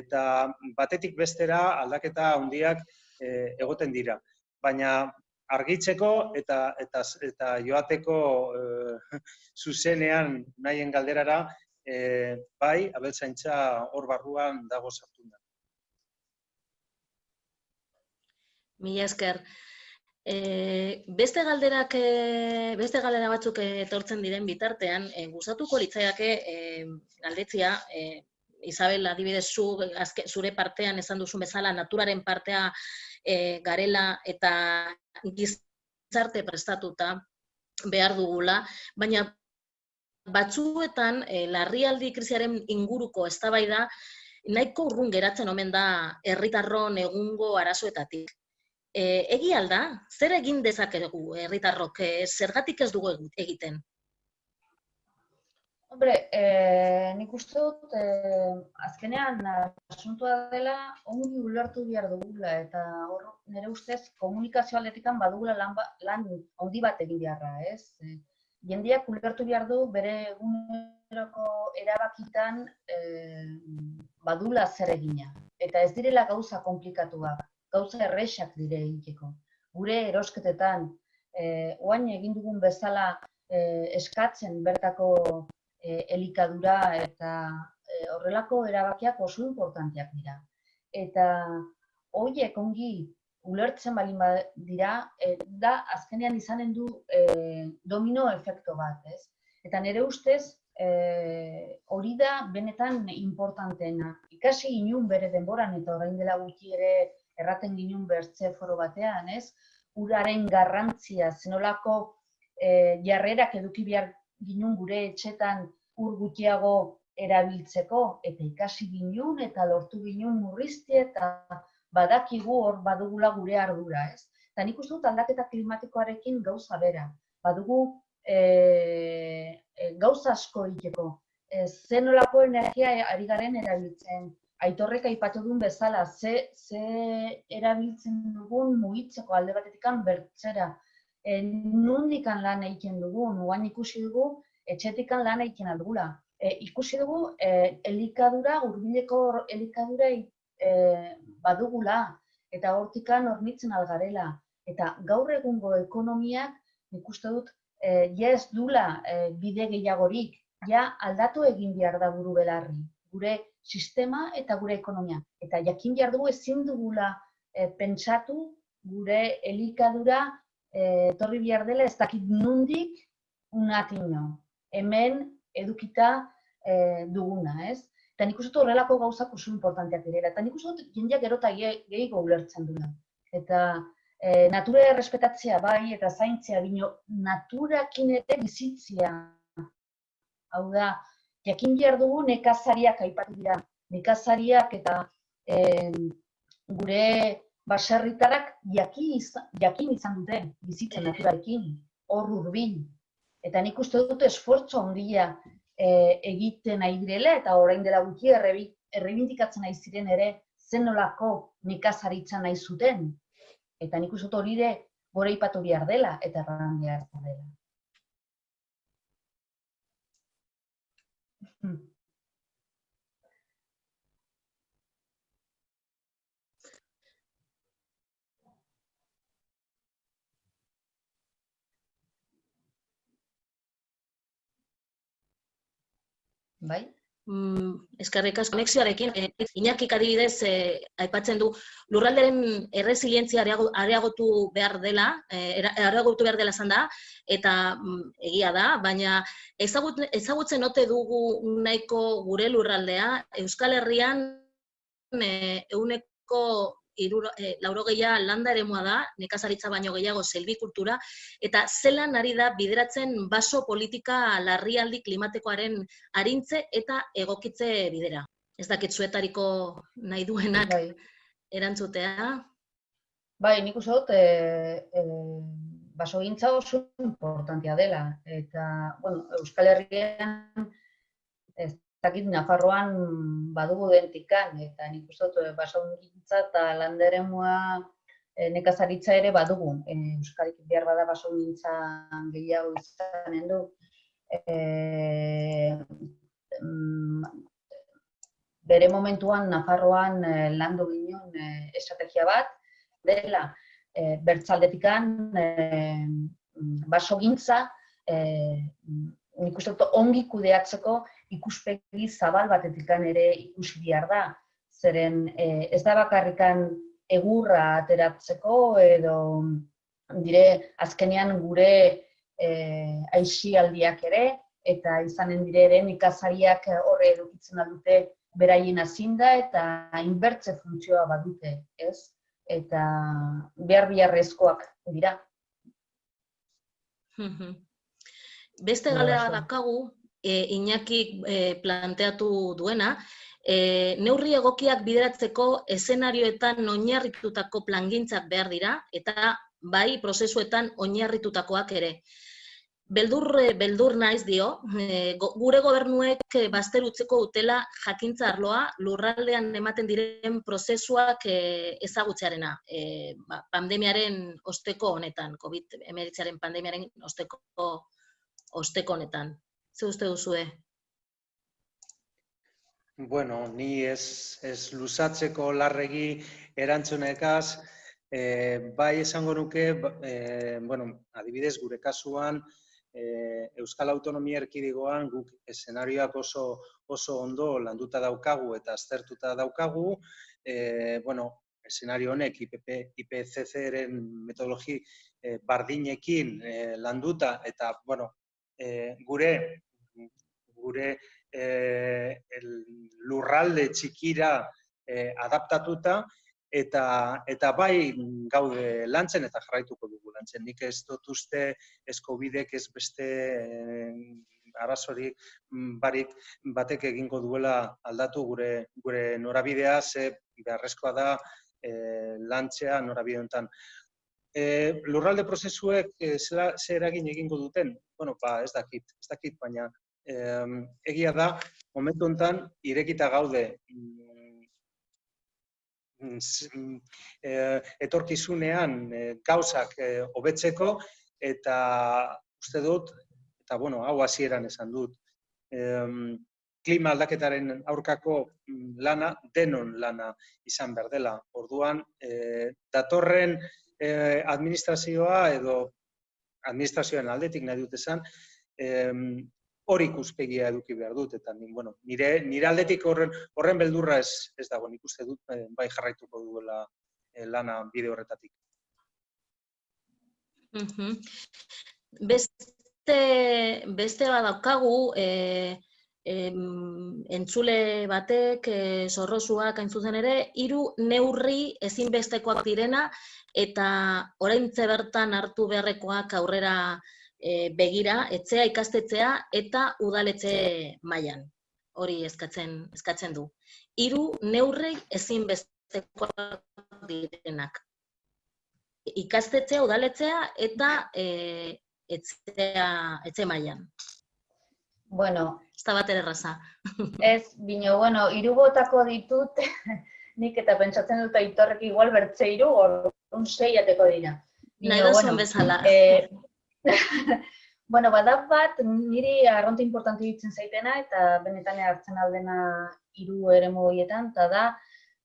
Eta batetik bestera aldaketa handiak e, egoten dira. Baina argitzeko eta eta eta joateko e, (laughs) zuzenean nahien galderara e, bai abeltzaintza hor barruan dago sartunda. Mila esker. E, beste galderak, e, beste galdera batzuk etortzen diren bitartean, e, gustatuko litzaiake e, galdetzia, e, Isabel, adibidez, zu, azke, zure partean esan duzu bezala, naturaren partea e, garela eta gizarte prestatuta behar dugula, baina batzuetan e, larrialdi krisiaren inguruko eztabaida nahiko urrun geratzen omen da herritarron egungo arazoetatik. E, egi alda, zer egin dezakegu herritarrok, e, zergatik ez dugu egiten? Hombre, eh, nik uste dut, eh, azkenean asuntua dela ongi ulertu behar dugula eta hor nire ustez komunikazio aldetikan badugula lan, ba, lan handi bat egin beharra, ez? Eh, jendeak ulertu behar du bere eguneroko erabakitan eh, badula zer egina. Eta ez direla gauza komplikatuak, gauza errexak dire egiteko. Gure erosketetan, eh, oain egin dugun bezala eh, eskatzen bertako e, elikadura eta e, horrelako erabakiak oso importanteak dira. Eta horiek ongi ulertzen balin dira, e, da azkenean izanen du e, domino efekto bat, ez? Eta nire ustez, e, hori da benetan importanteena. Ikasi inun bere denboran eta orain dela gutxi ere erraten ginun bertze foro batean, ez? Uraren garrantzia, zenolako e, jarrerak eduki behar ginun gure etxetan ur gutxiago erabiltzeko eta ikasi ginun eta lortu ginun murrizti eta badakigu hor badugula gure ardura, ez? Eta nik uste dut aldaketa klimatikoarekin gauza bera. Badugu e, gauza asko egiteko. E, zenolako energia ari garen erabiltzen. Aitorrek aipatu duen bezala, ze, ze erabiltzen dugun mugitzeko alde batetik bertzera e, nundikan lan egiten dugu, nuan ikusi dugu, etxetikan lan egiten aldugula. E, ikusi dugu, e, elikadura, urbileko elikadura e, badugula, eta hortikan hornitzen algarela. Eta gaur egungo ekonomiak, ikuste dut, e, ja ez dula e, bide gehiagorik, ja aldatu egin behar da buru belarri, gure sistema eta gure ekonomia. Eta jakin behar dugu ezin dugula e, pentsatu gure elikadura e, torri bihar dela ez dakit nundik unatino. Hemen edukita e, duguna, ez? Eta nik uste horrelako gauzak oso importanteak dira. Eta nik uste jendeak erota gehiago ulertzen duna. Eta e, natura errespetatzea bai eta zaintzea bino naturakin ere bizitzea. Hau da, jakin behar dugu nekazariak aipatu dira. Nekazariak eta e, gure baserritarak jakin izan, jakin izan dute bizitzen naturarekin, hor urbil. Eta nik uste dut esfortzo handia e, egiten nahi direla eta orain dela gutxi errebindikatzen nahi ziren ere zenolako nekazaritza nahi zuten. Eta nik uste dut hori ere gora ipatu behar dela eta erran behar dela. Hmm. Bai? Mm, eskerrik asko konexioarekin, e, Iñakik adibidez e, aipatzen du lurralderen erresilientzia areagotu behar dela, e, areagotu behar dela zan da, eta mm, egia da, baina ezagut, ezagutzen ote dugu nahiko gure lurraldea, Euskal Herrian e, euneko iruro, e, lauro gehiago landa ere da, nekazaritza baino gehiago selbikultura, eta zelan ari da bideratzen baso politika larrialdi klimatikoaren arintze eta egokitze bidera. Ez dakit zuetariko nahi duenak bai. erantzutea. Bai, nik uste dut, e, e, baso gintza oso importantia dela. Eta, bueno, Euskal Herrian, ez dakit Nafarroan badugu dentikan, eta nik uste dut eh, basaungintza eta landeremua e, nekazaritza ere badugu. E, Euskarik behar bada basaungintza gehiago izanen du. E, bere momentuan Nafarroan e, landu ginen e, estrategia bat, dela e, bertzaldetikan e, basogintza e, nik uste dut ongi kudeatzeko ikuspegi zabal batetik ere ikusi behar da. Zeren e, ez da bakarrikan egurra ateratzeko edo dire azkenean gure e, aixialdiak ere eta izanen dire ere ikazariak horre edukitzen dute beraien azinda eta inbertze funtzioa badute, ez? Eta behar biharrezkoak dira. Beste galera dakagu, e, Iñaki e, planteatu duena, E, neurri egokiak bideratzeko eszenarioetan oinarritutako plangintzak behar dira eta bai prozesuetan oinarritutakoak ere. Beldur, eh, beldur naiz dio, gure gobernuek eh, bazter utzeko dutela jakintza arloa lurraldean ematen diren prozesuak eh, ezagutzearena. E, ba, pandemiaren osteko honetan, COVID-19 pandemiaren osteko, osteko honetan. Ze uste duzue? Bueno, ni ez, ez luzatzeko larregi erantzunekaz, e, bai esango nuke, e, bueno, adibidez gure kasuan, e, Euskal Autonomia Erkidegoan guk eszenarioak oso, oso ondo landuta daukagu eta aztertuta daukagu, e, bueno, eszenario honek IPP, IPCC-ren metodologi e, bardinekin e, landuta eta, bueno, e, gure, gure el lurralde txikira eh, adaptatuta eta eta bai gaude lantzen eta jarraituko dugu lantzen. Nik ez dut uste ez Covidek ez beste eh, arazorik mm, barik batek egingo duela aldatu gure gure norabidea ze beharrezkoa da eh, lantzea norabide honetan. E, lurralde prozesuek e, zera, ze eragin egingo duten? Bueno, ba, ez dakit, ez dakit, baina em, egia da, momentu honetan, irekita gaude eh, etorkizunean eh, gauzak eh, hobetzeko eta uste dut, eta bueno, hau hasieran esan dut, em, klima aldaketaren aurkako lana, denon lana izan behar dela. Orduan, eh, datorren eh, administrazioa edo administrazioaren aldetik nahi dut esan, em, hori ikuspegia eduki behar dut, eta ni, bueno, nire, nire aldetik horren, horren beldurra ez, ez dago, nik uste dut eh, bai jarraituko duela eh, lana bide horretatik. Mhm. Beste, beste badaukagu, e, em, entzule batek, e, zorrozuak hain zuzen ere, hiru neurri ezinbestekoak direna eta oraintze bertan hartu beharrekoak aurrera e, begira, etxea ikastetxea eta udaletxe mailan. Hori eskatzen, eskatzen du. Hiru neurri ezinbestekoak direnak ikastetxea, udaletxea eta e, etxea, etxe mailan. Bueno, (laughs) Ez da bat erraza. ez, bino, bueno, hiru botako ditut, (laughs) nik eta pentsatzen dut aitorrek igual bertze hiru, orduan sei ateko dira. Bino, Nahi duzun bezala. Eh, (laughs) bueno, bada bat, niri arronte importante ditzen zaitena, eta benetan hartzen aldena hiru eremu horietan, eta da,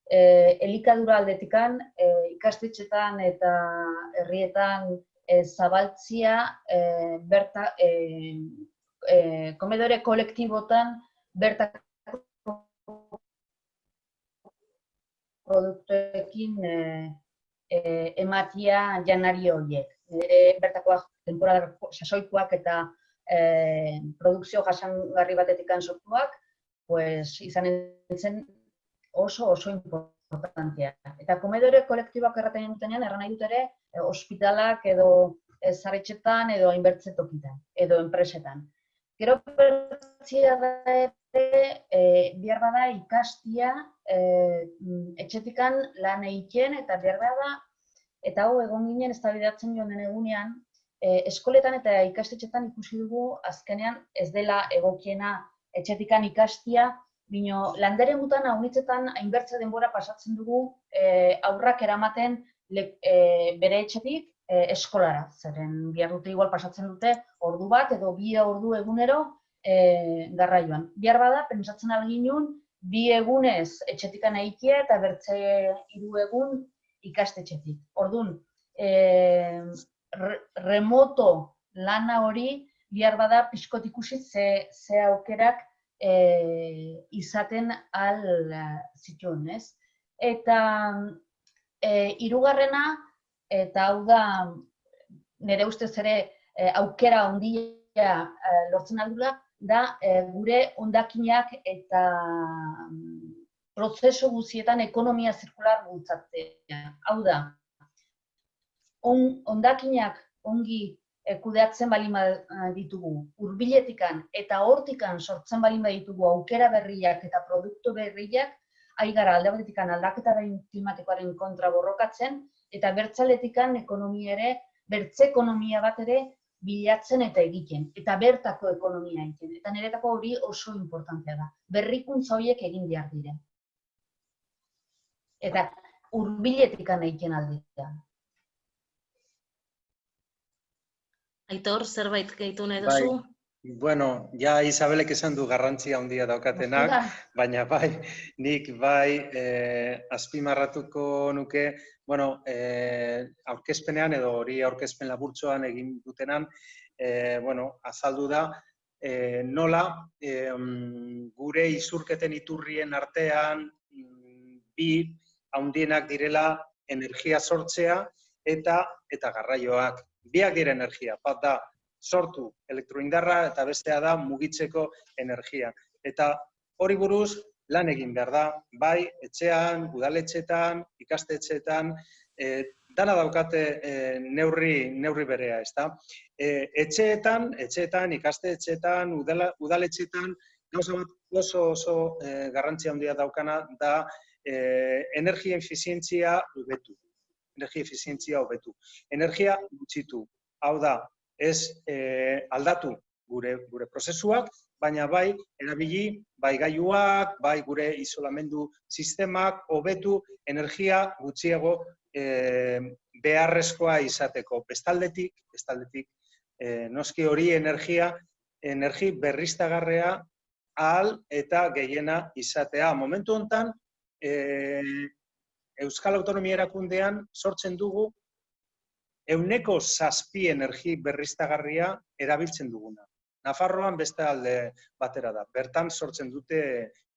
eh, elikadura aldetikan, eh, ikastetxetan eta herrietan eh, zabaltzia eh, berta, eh, eh, komedore kolektibotan bertako produktuekin eh, eh, ematia janari horiek. Nire bertakoak temporada sasoikoak eta eh, produkzio jasangarri batetik sortuak, pues izan zen oso oso importantea. Eta komedore kolektiboak erraten dutenean, erran nahi dut ere, ospitalak edo zaretxetan edo hainbertze tokitan, edo enpresetan. Gero bertzia da ere, e, behar bada ikastia e, etxetikan lan egiten eta behar bada, eta hau egon ginen eztabaidatzen joan den egunean, e, eskoletan eta ikastetxetan ikusi dugu azkenean ez dela egokiena etxetikan ikastia, bino landere mutan haunitzetan hainbertze denbora pasatzen dugu e, aurrak eramaten le, e, bere etxetik e, eskolara. Zeren bihar dute igual pasatzen dute ordu bat edo bi ordu egunero e, garraioan. Bihar bada, pentsatzen alginun, bi egunez etxetikan egitea eta bertze hiru egun ikastetxetik. Ordun, e, re, remoto lana hori bihar bada pixkot ikusi ze, ze aukerak e, izaten al zituen, ez? Eta e, hirugarrena eta hau da nire ustez ere e, aukera handia e, lortzen aldula, da e, gure hondakinak eta mm, prozesu guztietan ekonomia zirkular bultzatzea. Hau da, on, hondakinak ongi eh, kudeatzen balin ba- ditugu hurbiletikan eta hortikan sortzen balin baditugu aukera berriak eta produktu berriak, ari alde batetikan aldaketaren klimatikoaren kontra borrokatzen, eta bertzaletikan ekonomia ere, bertze ekonomia bat ere bilatzen eta egiten, eta bertako ekonomia egiten. Eta niretako hori oso importantea da. Berrikuntza horiek egin behar dire. Eta hurbiletikan egiten alditea. Aitor, zerbait gehitu nahi Bai. Bueno, ja Isabelek esan du garrantzia handia daukatenak, baina bai, nik bai eh, azpimarratuko nuke, bueno, eh, aurkezpenean edo hori aurkezpen laburtsoan egin dutenan, eh, bueno, azaldu da, eh, nola eh, gure izurketen iturrien artean mm, bi handienak direla energia sortzea eta eta garraioak. Biak dira energia, bat da sortu elektroindarra eta bestea da mugitzeko energia. Eta hori buruz lan egin behar da, bai etxean, udaletxetan, ikastetxetan, e, dana daukate e, neurri, neurri berea, ezta? E, etxeetan, etxeetan, ikastetxetan, udala, udaletxetan, gauza bat oso oso e, garrantzia handia daukana da e, energia efizientzia hobetu. Energia efizientzia hobetu. Energia gutxitu. Hau da, ez eh, aldatu gure, gure prozesuak, baina bai erabili bai gailuak, bai gure isolamendu sistemak hobetu energia gutxiago eh, beharrezkoa izateko. Bestaldetik, bestaldetik eh, noski hori energia energi berriztagarrea ahal eta gehiena izatea. Momentu hontan eh, Euskal Autonomia Erakundean sortzen dugu euneko zazpi energi berriztagarria erabiltzen duguna. Nafarroan beste alde batera da, bertan sortzen dute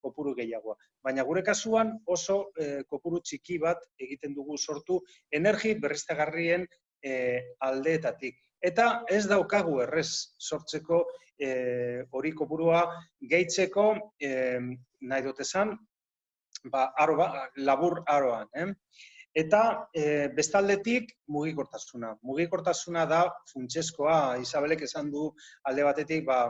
kopuru gehiagoa. Baina gure kasuan oso eh, kopuru txiki bat egiten dugu sortu energi berriztagarrien eh, aldeetatik. Eta ez daukagu errez sortzeko eh, hori kopurua gehitzeko eh, nahi dut esan, ba, aro, ba, labur aroan. Eh? Eta e, bestaldetik mugikortasuna. Mugikortasuna da funtsezkoa, Isabelek esan du alde batetik, ba,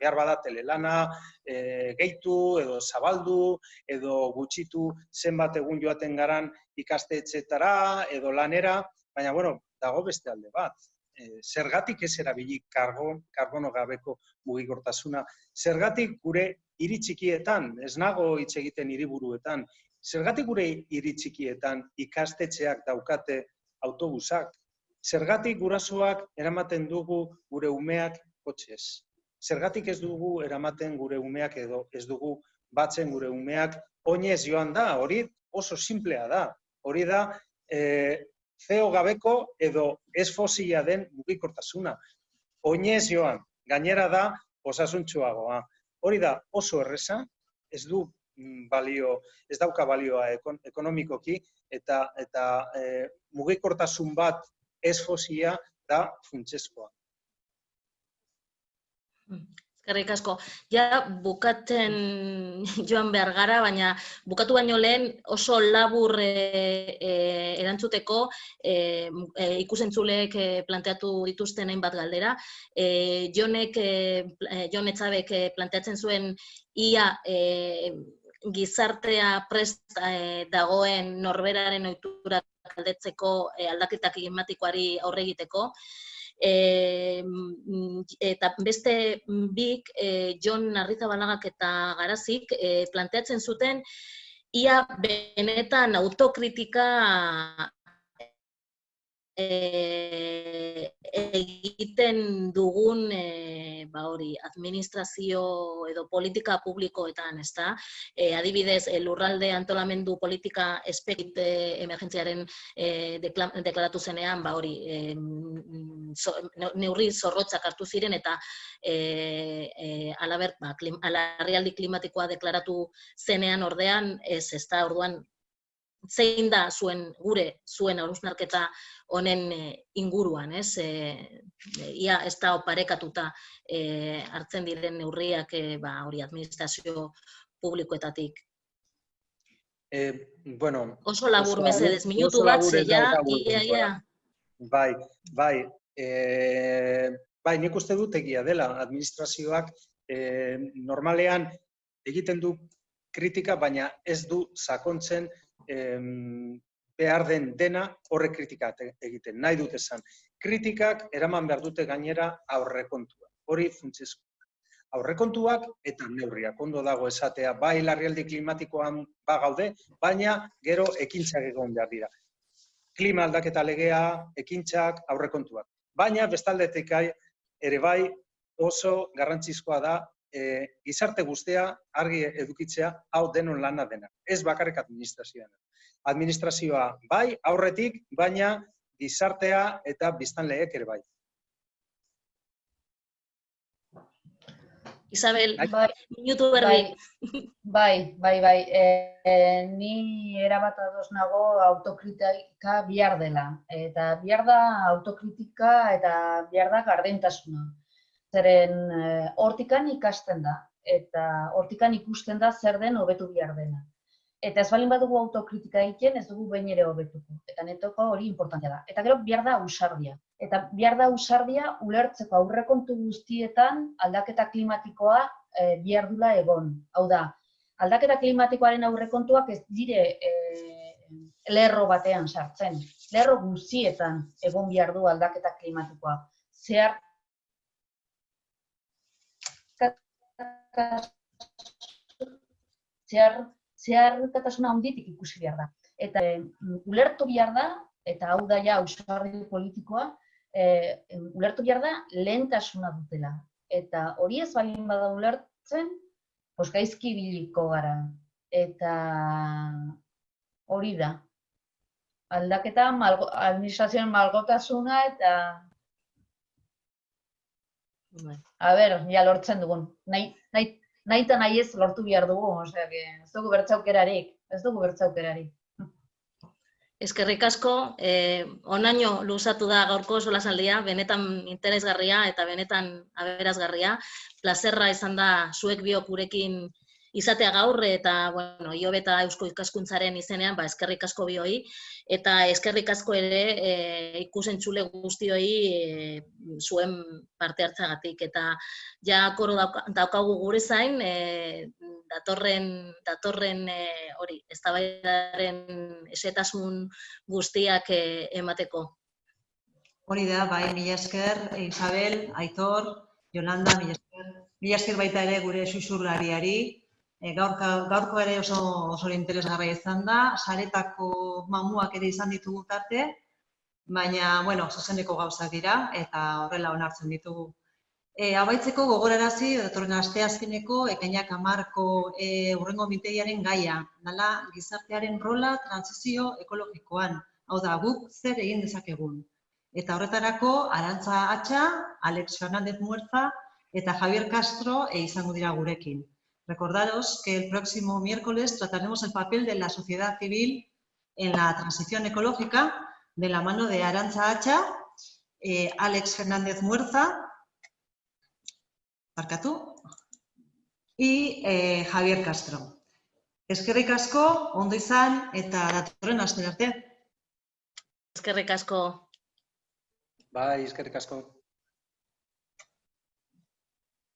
behar bada telelana, e, gehitu edo zabaldu, edo gutxitu zenbat egun joaten garan ikastetxetara edo lanera, baina bueno, dago beste alde bat. E, zergatik ez erabili karbon, karbono gabeko mugikortasuna. Zergatik gure hiri txikietan, ez nago hitz egiten hiriburuetan, Zergatik gure hiri txikietan ikastetxeak daukate autobusak? Zergatik gurasoak eramaten dugu gure umeak kotxez? Zergatik ez dugu eramaten gure umeak edo ez dugu batzen gure umeak oinez joan da? Hori oso simplea da. Hori da e, zeo gabeko edo ez fosila den mugikortasuna. Oinez joan, gainera da osasuntxuagoa. Hori da oso erresa, ez du balio, ez dauka balioa ekon, ekonomikoki, eta, eta e, mugikortasun bat ez fosia da funtsezkoa. Eskerrik asko. Ja bukatzen (laughs) joan behar gara, baina bukatu baino lehen oso labur e, e, erantzuteko e, e, ikusentzulek e, planteatu dituzten hainbat galdera. E, Jonek, e, Jon Etzabek planteatzen zuen ia e, gizartea prest eh, dagoen norberaren ohitura aldetzeko eh, aldaketa klimatikoari aurre egiteko. E, eta beste bik, e, John Arrizabalaga eta Garazik, e, planteatzen zuten ia benetan autokritika e, egiten dugun e, ba hori administrazio edo politika publikoetan, ezta? E, adibidez, lurralde antolamendu politika espekit e, emergentziaren e, deklaratu zenean, ba hori, e, so, neurri zorrotzak hartu ziren eta e, e, alabert, ba, klim, alarrialdi klimatikoa deklaratu zenean ordean, ez, ezta, orduan zein da zuen gure zuen hausnarketa honen eh, inguruan, ez? E, ia ez da oparekatuta e, hartzen diren neurriak e, ba, hori administrazio publikoetatik. E, bueno, oso labur mesedez, minutu bat, ja, ia, ia. Bai, bai, E, bai, nik uste dut egia dela, administrazioak e, normalean egiten du kritika, baina ez du sakontzen em, behar den dena horre kritika te- egiten. Nahi dut esan, kritikak eraman behar dute gainera aurrekontua. Hori funtsezko. Aurrekontuak eta neurriak. Ondo dago esatea, bai larrialdi klimatikoan bagaude, baina gero ekintzak egon behar dira. Klima aldaketa legea, ekintzak, aurrekontuak. Baina bestaldetik ere bai oso garrantzizkoa da e, gizarte guztia argi edukitzea hau denon lana dena. Ez bakarrik administrazioa. Administrazioa bai aurretik, baina gizartea eta biztanleek ere bai. Isabel, Bai, minutu berdi. Bai, bai, bai. E, e, ni erabat ados nago autokritika bihar dela. Eta bihar da autokritika eta bihar da gardentasuna. Zeren e, hortikan ikasten da. Eta hortikan ikusten da zer den hobetu bihar dena. Eta ez balin badugu autokritika egiten, ez dugu behin ere hobetuko. Eta netoko hori importantea da. Eta gero bihar da ausardia. Eta bihar da ausardia ulertzeko aurrekontu guztietan aldaketa klimatikoa e, bihar dula egon. Hau da, aldaketa klimatikoaren aurrekontuak ez dire e, lerro batean sartzen. Lerro guztietan egon behar du aldaketa klimatikoa. Zehar zehar zeharkatasuna handitik ikusi behar da. Eta e, ulertu behar da, eta hau da ja ausardi politikoa, e, ulertu behar da lehentasuna dutela. Eta hori ez balin bada ulertzen, pues gaizki ibiliko gara. Eta hori da. Aldaketa, malgo, administrazioen malgotasuna eta. A ber, ja lortzen dugun. Nahi, nahi, nahi eta nahi ez lortu behar dugu, osea, que ez dugu bertzaukerarik, ez dugu bertzaukerarik. Eskerrik asko, eh, onaino luzatu da gaurko solasaldia, benetan interesgarria eta benetan aberazgarria. Plazerra izan da zuek biok gurekin izatea gaur eta bueno, Iobe eta Eusko Ikaskuntzaren izenean, ba eskerrik asko bioi eta eskerrik asko ere eh, ikusentzule guztioi eh, zuen parte hartzagatik eta ja koro dauka- daukagu gure zain eh, datorren datorren eh, hori eztabaidaren esetasun guztiak eh, emateko. Hori da, bai, mila esker, Isabel, Aitor, Yolanda, mila esker. Mila esker baita ere gure susurlariari. E, gaurka, gaurko ere oso, oso interesgarria izan da. Saretako mamuak ere izan ditugu tarte, baina, bueno, zuzeneko gauzak dira eta horrela onartzen ditugu. E, abaitzeko gogorarazi, datorren asteazkeneko, ekainak amarko e, urrengo minteiaren gaia, dala gizartearen rola transizio ekologikoan. Hau da, guk zer egin dezakegun. Eta horretarako, Arantza Atxa, Alex Fernández Muerza eta Javier Castro e izango dira gurekin. Recordaros que el próximo miércoles trataremos el papel de la sociedad civil en la transición ecológica de la mano de Arantza Atxa, eh, Alex Fernández Muerza, y eh, Javier Castro. Eskerrik asko, ondo izan eta datorren aste arte. Eskerrik asko. Bai, eskerrik asko.